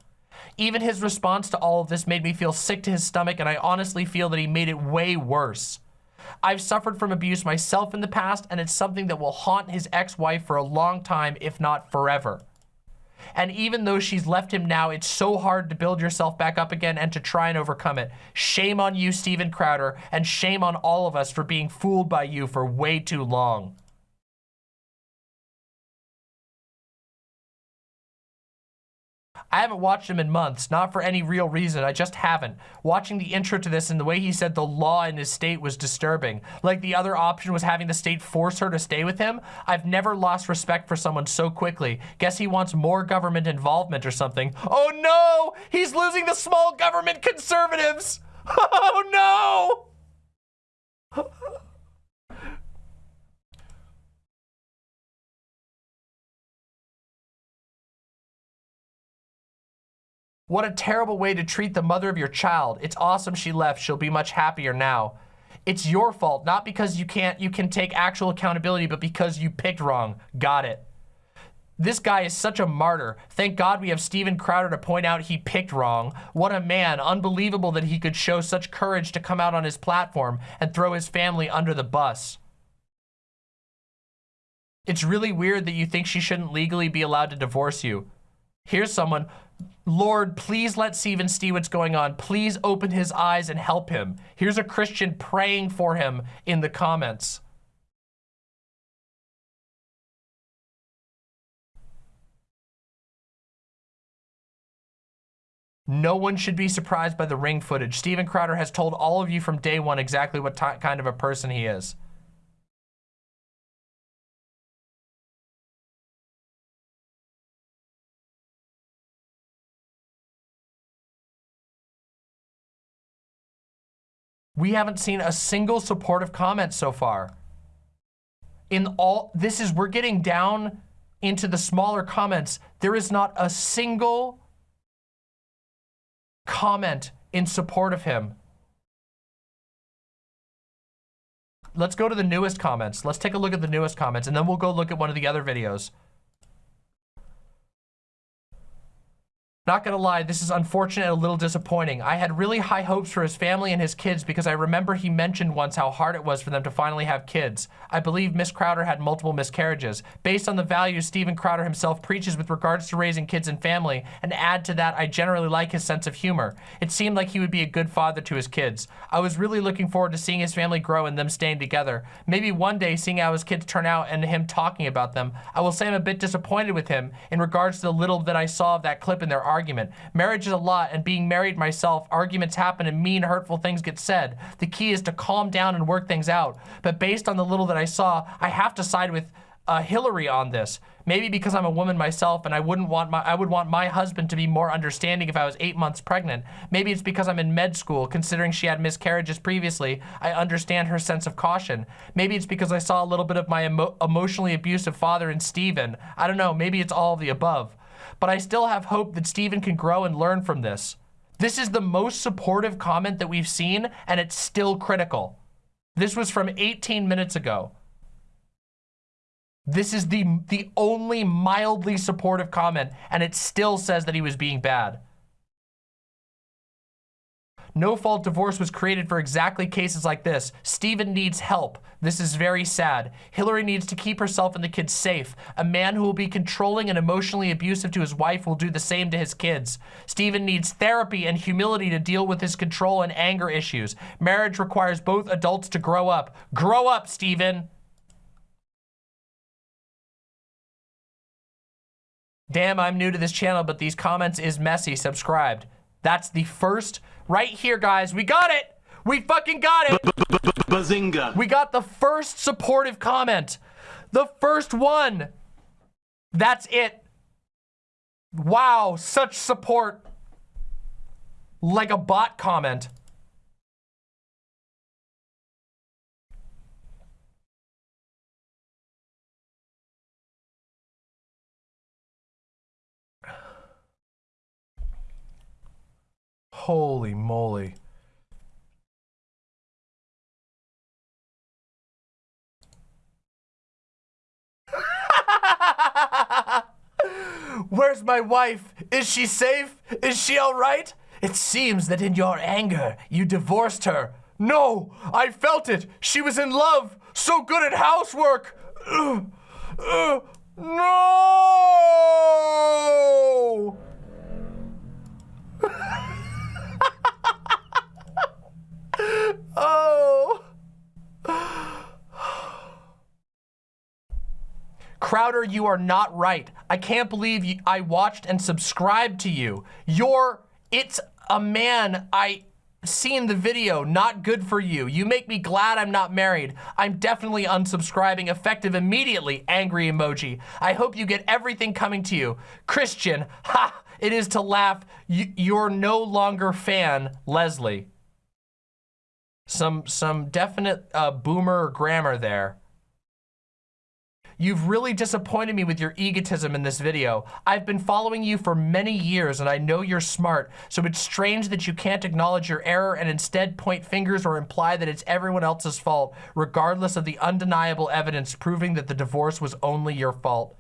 Even his response to all of this made me feel sick to his stomach, and I honestly feel that he made it way worse. I've suffered from abuse myself in the past, and it's something that will haunt his ex-wife for a long time, if not forever. And even though she's left him now, it's so hard to build yourself back up again and to try and overcome it. Shame on you, Steven Crowder, and shame on all of us for being fooled by you for way too long. I haven't watched him in months, not for any real reason, I just haven't. Watching the intro to this and the way he said the law in his state was disturbing. Like the other option was having the state force her to stay with him. I've never lost respect for someone so quickly. Guess he wants more government involvement or something. Oh no! He's losing the small government conservatives! Oh no! What a terrible way to treat the mother of your child. It's awesome she left. She'll be much happier now. It's your fault, not because you can't you can take actual accountability, but because you picked wrong. Got it. This guy is such a martyr. Thank God we have Steven Crowder to point out he picked wrong. What a man. Unbelievable that he could show such courage to come out on his platform and throw his family under the bus. It's really weird that you think she shouldn't legally be allowed to divorce you. Here's someone Lord, please let Steven see what's going on. Please open his eyes and help him. Here's a Christian praying for him in the comments. No one should be surprised by the ring footage. Steven Crowder has told all of you from day one exactly what kind of a person he is. We haven't seen a single supportive comment so far. In all, this is, we're getting down into the smaller comments. There is not a single comment in support of him. Let's go to the newest comments. Let's take a look at the newest comments and then we'll go look at one of the other videos. Not gonna lie, this is unfortunate and a little disappointing. I had really high hopes for his family and his kids because I remember he mentioned once how hard it was for them to finally have kids. I believe Miss Crowder had multiple miscarriages. Based on the values Steven Crowder himself preaches with regards to raising kids and family, and add to that, I generally like his sense of humor. It seemed like he would be a good father to his kids. I was really looking forward to seeing his family grow and them staying together. Maybe one day seeing how his kids turn out and him talking about them. I will say I'm a bit disappointed with him in regards to the little that I saw of that clip in their argument argument. Marriage is a lot, and being married myself, arguments happen and mean, hurtful things get said. The key is to calm down and work things out. But based on the little that I saw, I have to side with uh, Hillary on this. Maybe because I'm a woman myself and I wouldn't want my I would want my husband to be more understanding if I was eight months pregnant. Maybe it's because I'm in med school, considering she had miscarriages previously. I understand her sense of caution. Maybe it's because I saw a little bit of my emo emotionally abusive father in Steven. I don't know. Maybe it's all of the above but I still have hope that Steven can grow and learn from this. This is the most supportive comment that we've seen, and it's still critical. This was from 18 minutes ago. This is the, the only mildly supportive comment, and it still says that he was being bad. No-fault divorce was created for exactly cases like this. Steven needs help. This is very sad. Hillary needs to keep herself and the kids safe. A man who will be controlling and emotionally abusive to his wife will do the same to his kids. Steven needs therapy and humility to deal with his control and anger issues. Marriage requires both adults to grow up. Grow up, Steven. Damn, I'm new to this channel, but these comments is messy. Subscribed. That's the first right here, guys. We got it. We fucking got it. Bazinga. We got the first supportive comment. The first one. That's it. Wow, such support. Like a bot comment. Holy moly. Where's my wife? Is she safe? Is she all right? It seems that in your anger, you divorced her. No, I felt it. She was in love. So good at housework. Ugh. Ugh. No! Oh. Crowder, you are not right. I can't believe you, I watched and subscribed to you. You're, it's a man I seen the video, not good for you. You make me glad I'm not married. I'm definitely unsubscribing effective immediately, angry emoji. I hope you get everything coming to you. Christian, ha, it is to laugh. You, you're no longer fan, Leslie. Some, some definite uh, boomer grammar there. You've really disappointed me with your egotism in this video. I've been following you for many years and I know you're smart, so it's strange that you can't acknowledge your error and instead point fingers or imply that it's everyone else's fault, regardless of the undeniable evidence proving that the divorce was only your fault.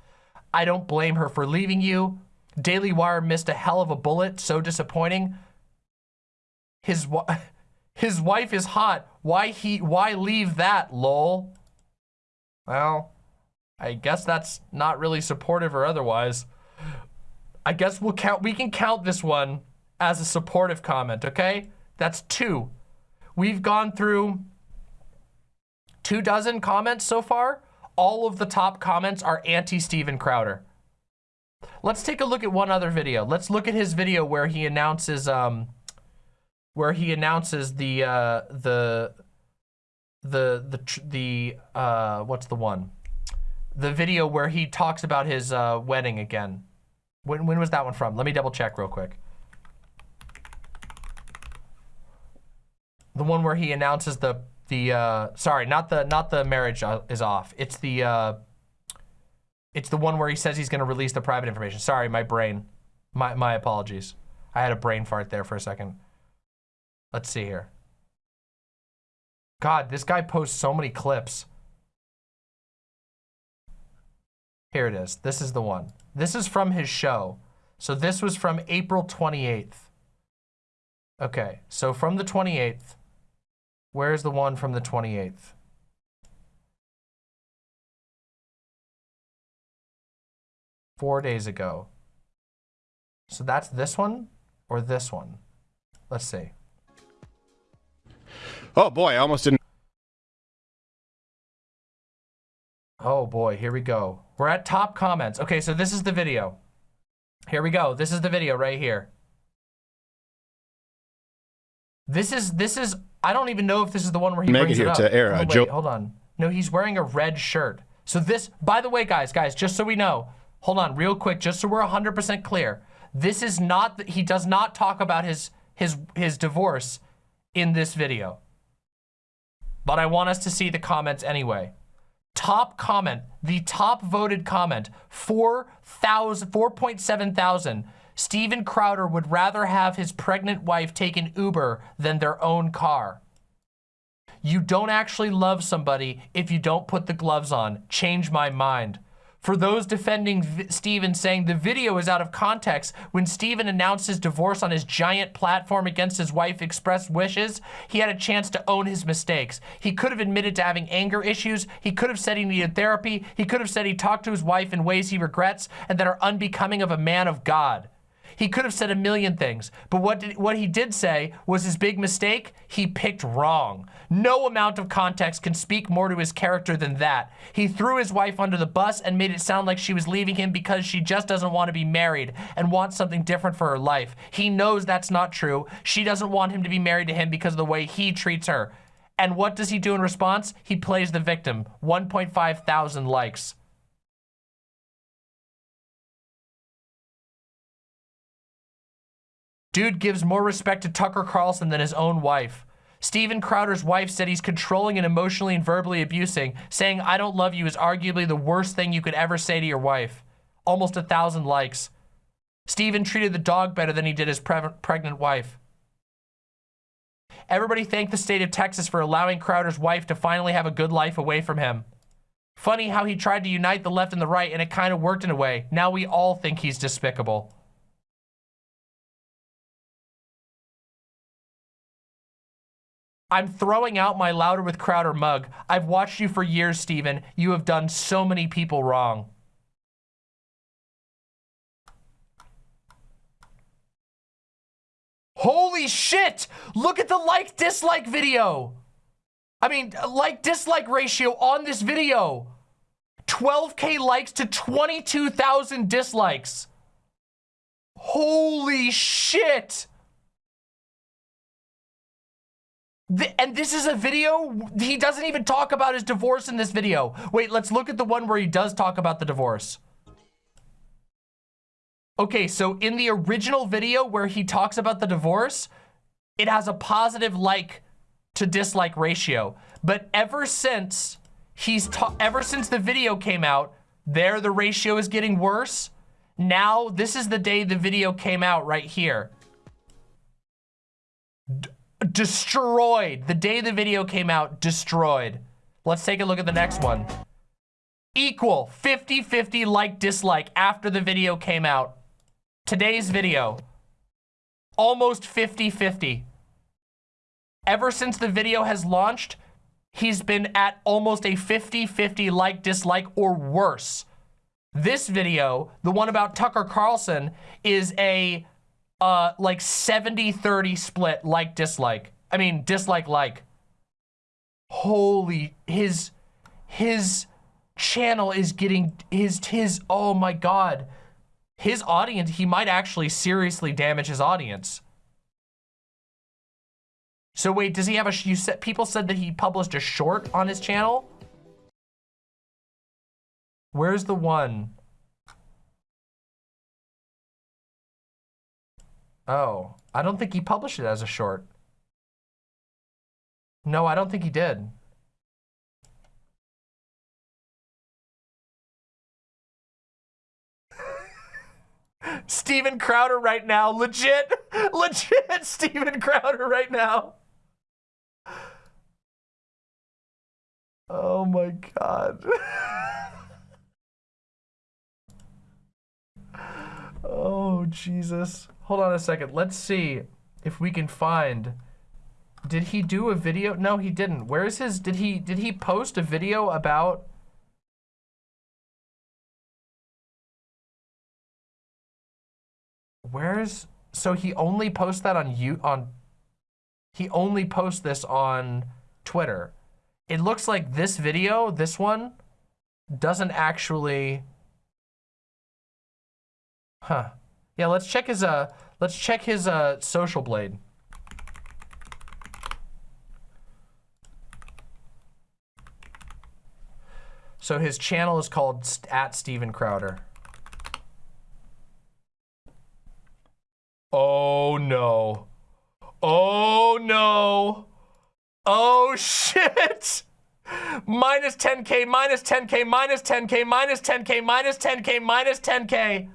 I don't blame her for leaving you. Daily Wire missed a hell of a bullet, so disappointing. His, his wife is hot. Why he, why leave that, lol? Well, I guess that's not really supportive or otherwise. I guess we'll count, we can count this one as a supportive comment, okay? That's two. We've gone through two dozen comments so far. All of the top comments are anti-Steven Crowder. Let's take a look at one other video. Let's look at his video where he announces, um, where he announces the, uh, the, the, the, the, uh, what's the one? the video where he talks about his uh, wedding again. When, when was that one from? Let me double check real quick. The one where he announces the the uh, sorry, not the not the marriage uh, is off. It's the uh, it's the one where he says he's going to release the private information. Sorry, my brain. My my apologies. I had a brain fart there for a second. Let's see here. God, this guy posts so many clips. Here it is. This is the one. This is from his show. So this was from April 28th. Okay, so from the 28th, where's the one from the 28th? Four days ago. So that's this one or this one? Let's see. Oh boy, I almost didn't. Oh boy, here we go. We're at top comments. Okay, so this is the video. Here we go. This is the video right here. This is, this is, I don't even know if this is the one where he Make brings it here it up. to air. Oh, wait, Joe- hold on. No, he's wearing a red shirt. So this, by the way, guys, guys, just so we know, hold on real quick, just so we're 100% clear. This is not, he does not talk about his, his, his divorce in this video. But I want us to see the comments anyway top comment, the top voted comment, 4,000, 4.7 thousand. Steven Crowder would rather have his pregnant wife taken Uber than their own car. You don't actually love somebody if you don't put the gloves on. Change my mind. For those defending v Steven saying the video is out of context, when Steven announced his divorce on his giant platform against his wife expressed wishes, he had a chance to own his mistakes. He could have admitted to having anger issues. He could have said he needed therapy. He could have said he talked to his wife in ways he regrets and that are unbecoming of a man of God. He could have said a million things, but what, did, what he did say was his big mistake, he picked wrong. No amount of context can speak more to his character than that. He threw his wife under the bus and made it sound like she was leaving him because she just doesn't want to be married and wants something different for her life. He knows that's not true. She doesn't want him to be married to him because of the way he treats her. And what does he do in response? He plays the victim. 1.5 thousand likes. Dude gives more respect to Tucker Carlson than his own wife. Steven Crowder's wife said he's controlling and emotionally and verbally abusing. Saying, I don't love you is arguably the worst thing you could ever say to your wife. Almost a thousand likes. Steven treated the dog better than he did his pre pregnant wife. Everybody thanked the state of Texas for allowing Crowder's wife to finally have a good life away from him. Funny how he tried to unite the left and the right and it kind of worked in a way. Now we all think he's despicable. I'm throwing out my Louder with Crowder mug. I've watched you for years, Steven. You have done so many people wrong. Holy shit! Look at the like-dislike video. I mean, like-dislike ratio on this video. 12k likes to 22,000 dislikes. Holy shit! And this is a video, he doesn't even talk about his divorce in this video. Wait, let's look at the one where he does talk about the divorce. Okay, so in the original video where he talks about the divorce, it has a positive like to dislike ratio. But ever since he's ever since the video came out, there the ratio is getting worse. Now, this is the day the video came out right here. Destroyed. The day the video came out, destroyed. Let's take a look at the next one. Equal 50-50 like dislike after the video came out. Today's video, almost 50-50. Ever since the video has launched, he's been at almost a 50-50 like dislike or worse. This video, the one about Tucker Carlson, is a uh, like 70-30 split like dislike. I mean, dislike like. Holy, his, his channel is getting, his, his, oh my God. His audience, he might actually seriously damage his audience. So wait, does he have a, you said, people said that he published a short on his channel? Where's the one? Oh, I don't think he published it as a short. No, I don't think he did. Steven Crowder right now. Legit, legit Steven Crowder right now. Oh my God. oh, Jesus. Hold on a second. Let's see if we can find. Did he do a video? No, he didn't. Where's his? Did he? Did he post a video about? Where's? So he only posts that on you on. He only posts this on Twitter. It looks like this video, this one, doesn't actually. Huh. Yeah, let's check his uh let's check his uh social blade. So his channel is called at Steven Crowder. Oh no. Oh no. Oh shit. Minus 10k, minus 10k, minus 10k, minus 10k, minus 10k, minus 10k.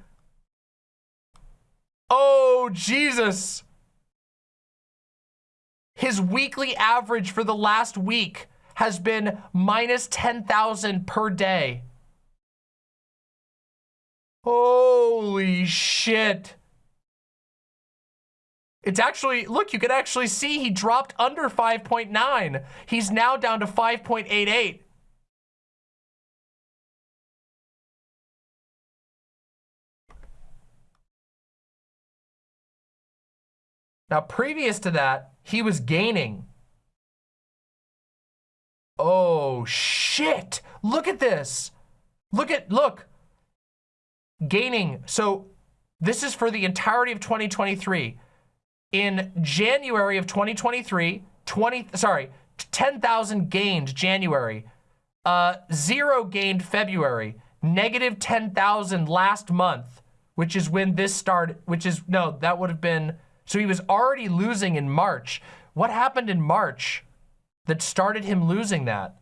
Oh, Jesus. His weekly average for the last week has been minus 10,000 per day. Holy shit. It's actually, look, you can actually see he dropped under 5.9. He's now down to 5.88. Now, previous to that, he was gaining. Oh, shit. Look at this. Look at, look. Gaining. So this is for the entirety of 2023. In January of 2023, 20, sorry, 10,000 gained January. Uh, zero gained February. Negative 10,000 last month, which is when this started, which is, no, that would have been so he was already losing in March. What happened in March that started him losing that?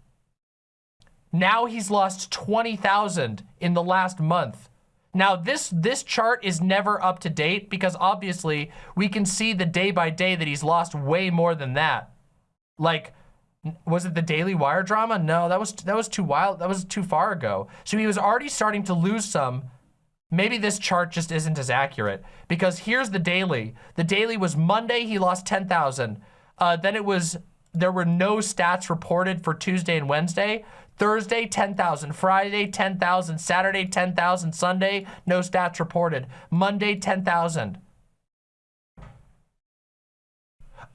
Now he's lost 20,000 in the last month. Now this this chart is never up to date because obviously we can see the day by day that he's lost way more than that. Like Was it the Daily Wire drama? No, that was that was too wild. That was too far ago. So he was already starting to lose some. Maybe this chart just isn't as accurate because here's the daily. The daily was Monday, he lost 10,000. Uh, then it was, there were no stats reported for Tuesday and Wednesday. Thursday, 10,000. Friday, 10,000. Saturday, 10,000. Sunday, no stats reported. Monday, 10,000.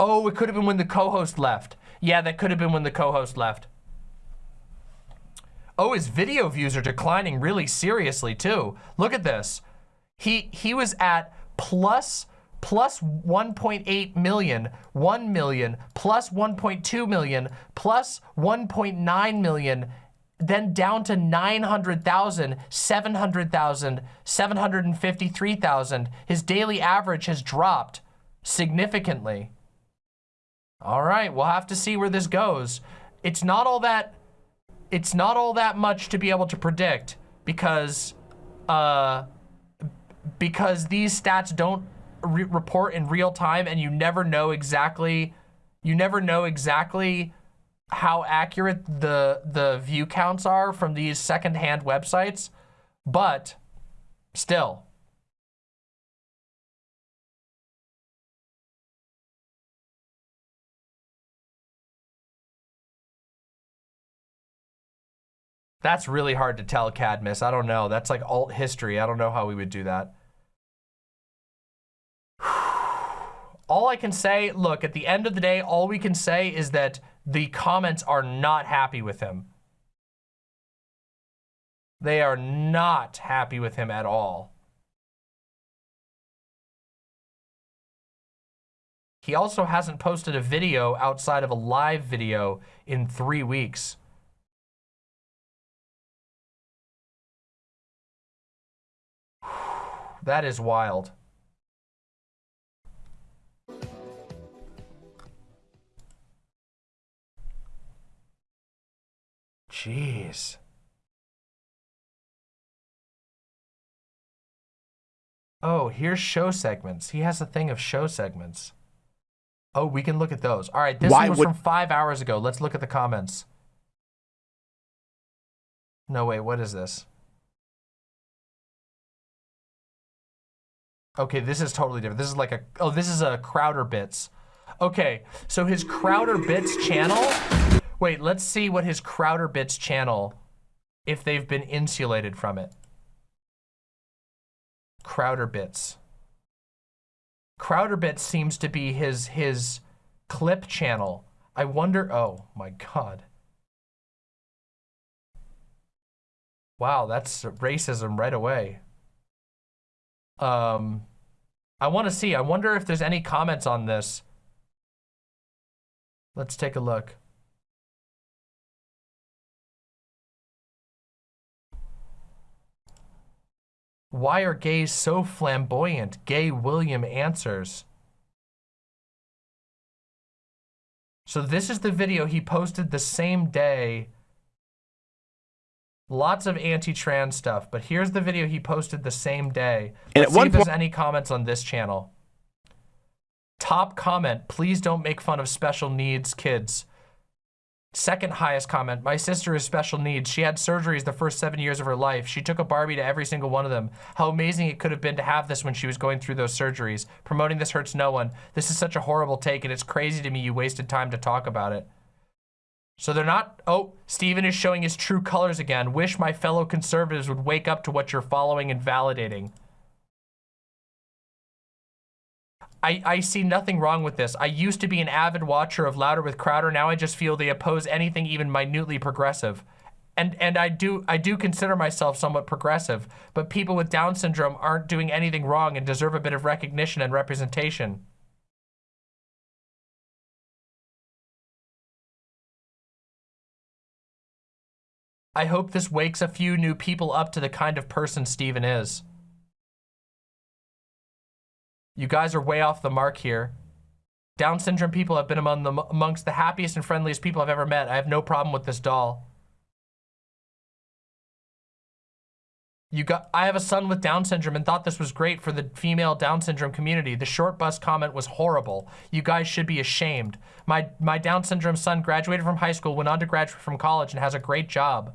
Oh, it could have been when the co-host left. Yeah, that could have been when the co-host left. Oh, his video views are declining really seriously too. Look at this. He he was at plus plus 1.8 million, 1 million, plus 1.2 million, plus 1.9 million, then down to 900,000, 700,000, 753,000. His daily average has dropped significantly. All right, we'll have to see where this goes. It's not all that, it's not all that much to be able to predict because, uh, because these stats don't re report in real time and you never know exactly, you never know exactly how accurate the, the view counts are from these secondhand websites, but still, That's really hard to tell, Cadmus. I don't know. That's like alt history. I don't know how we would do that. all I can say, look, at the end of the day, all we can say is that the comments are not happy with him. They are not happy with him at all. He also hasn't posted a video outside of a live video in three weeks. That is wild. Jeez. Oh, here's show segments. He has a thing of show segments. Oh, we can look at those. All right, this Why one was from five hours ago. Let's look at the comments. No, wait, what is this? Okay, this is totally different. This is like a, oh, this is a Crowder Bits. Okay, so his Crowder Bits channel, wait, let's see what his Crowder Bits channel, if they've been insulated from it. Crowder Bits. Crowder Bits seems to be his, his clip channel. I wonder, oh my God. Wow, that's racism right away. Um, I want to see. I wonder if there's any comments on this. Let's take a look. Why are gays so flamboyant? Gay William answers. So this is the video he posted the same day Lots of anti-trans stuff, but here's the video he posted the same day. Let's and at see if there's any comments on this channel. Top comment, please don't make fun of special needs kids. Second highest comment, my sister is special needs. She had surgeries the first seven years of her life. She took a Barbie to every single one of them. How amazing it could have been to have this when she was going through those surgeries. Promoting this hurts no one. This is such a horrible take and it's crazy to me you wasted time to talk about it. So they're not, oh, Stephen is showing his true colors again. Wish my fellow conservatives would wake up to what you're following and validating. I, I see nothing wrong with this. I used to be an avid watcher of Louder with Crowder. Now I just feel they oppose anything even minutely progressive. And, and I do I do consider myself somewhat progressive, but people with Down syndrome aren't doing anything wrong and deserve a bit of recognition and representation. I hope this wakes a few new people up to the kind of person Steven is. You guys are way off the mark here. Down syndrome people have been among the, amongst the happiest and friendliest people I've ever met. I have no problem with this doll. You got, I have a son with Down syndrome and thought this was great for the female Down syndrome community. The short bus comment was horrible. You guys should be ashamed. My, my Down syndrome son graduated from high school, went on to graduate from college and has a great job.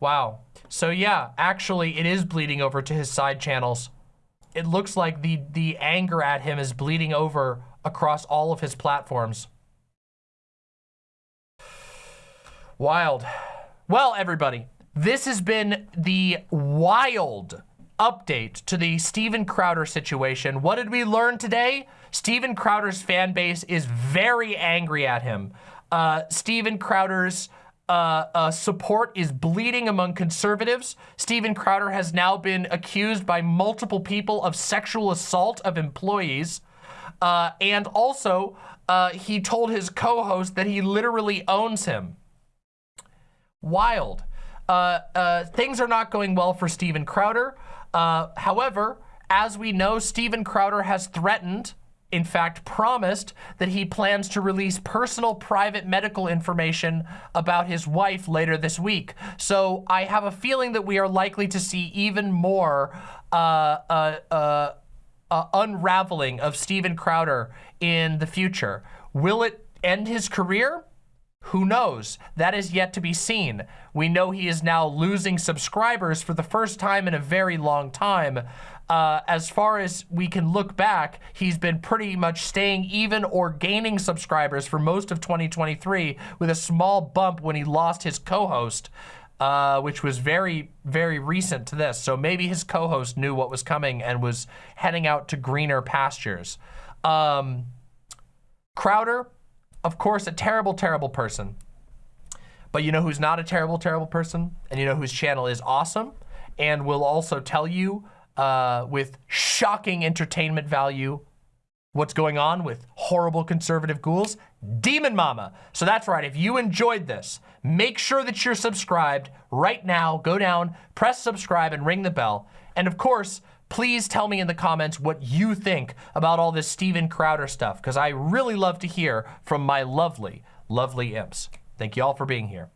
Wow. So yeah, actually it is bleeding over to his side channels. It looks like the, the anger at him is bleeding over across all of his platforms. Wild. Well, everybody, this has been the wild update to the Steven Crowder situation. What did we learn today? Steven Crowder's fan base is very angry at him. Uh, Steven Crowder's uh, uh, support is bleeding among conservatives. Steven Crowder has now been accused by multiple people of sexual assault of employees. Uh, and also, uh, he told his co-host that he literally owns him. Wild. Uh, uh, things are not going well for Steven Crowder. However, as we know, Steven Crowder has threatened, in fact, promised that he plans to release personal private medical information about his wife later this week. So I have a feeling that we are likely to see even more uh, uh, uh, uh unraveling of Steven Crowder in the future. Will it end his career? Who knows? That is yet to be seen. We know he is now losing subscribers for the first time in a very long time. Uh, as far as we can look back, he's been pretty much staying even or gaining subscribers for most of 2023 with a small bump when he lost his co-host, uh, which was very, very recent to this. So maybe his co-host knew what was coming and was heading out to greener pastures. Um, Crowder, of course, a terrible, terrible person. But you know who's not a terrible, terrible person? And you know whose channel is awesome and will also tell you uh, with shocking entertainment value what's going on with horrible conservative ghouls? Demon Mama. So that's right, if you enjoyed this, make sure that you're subscribed right now. Go down, press subscribe, and ring the bell. And of course, please tell me in the comments what you think about all this Steven Crowder stuff, because I really love to hear from my lovely, lovely imps. Thank you all for being here.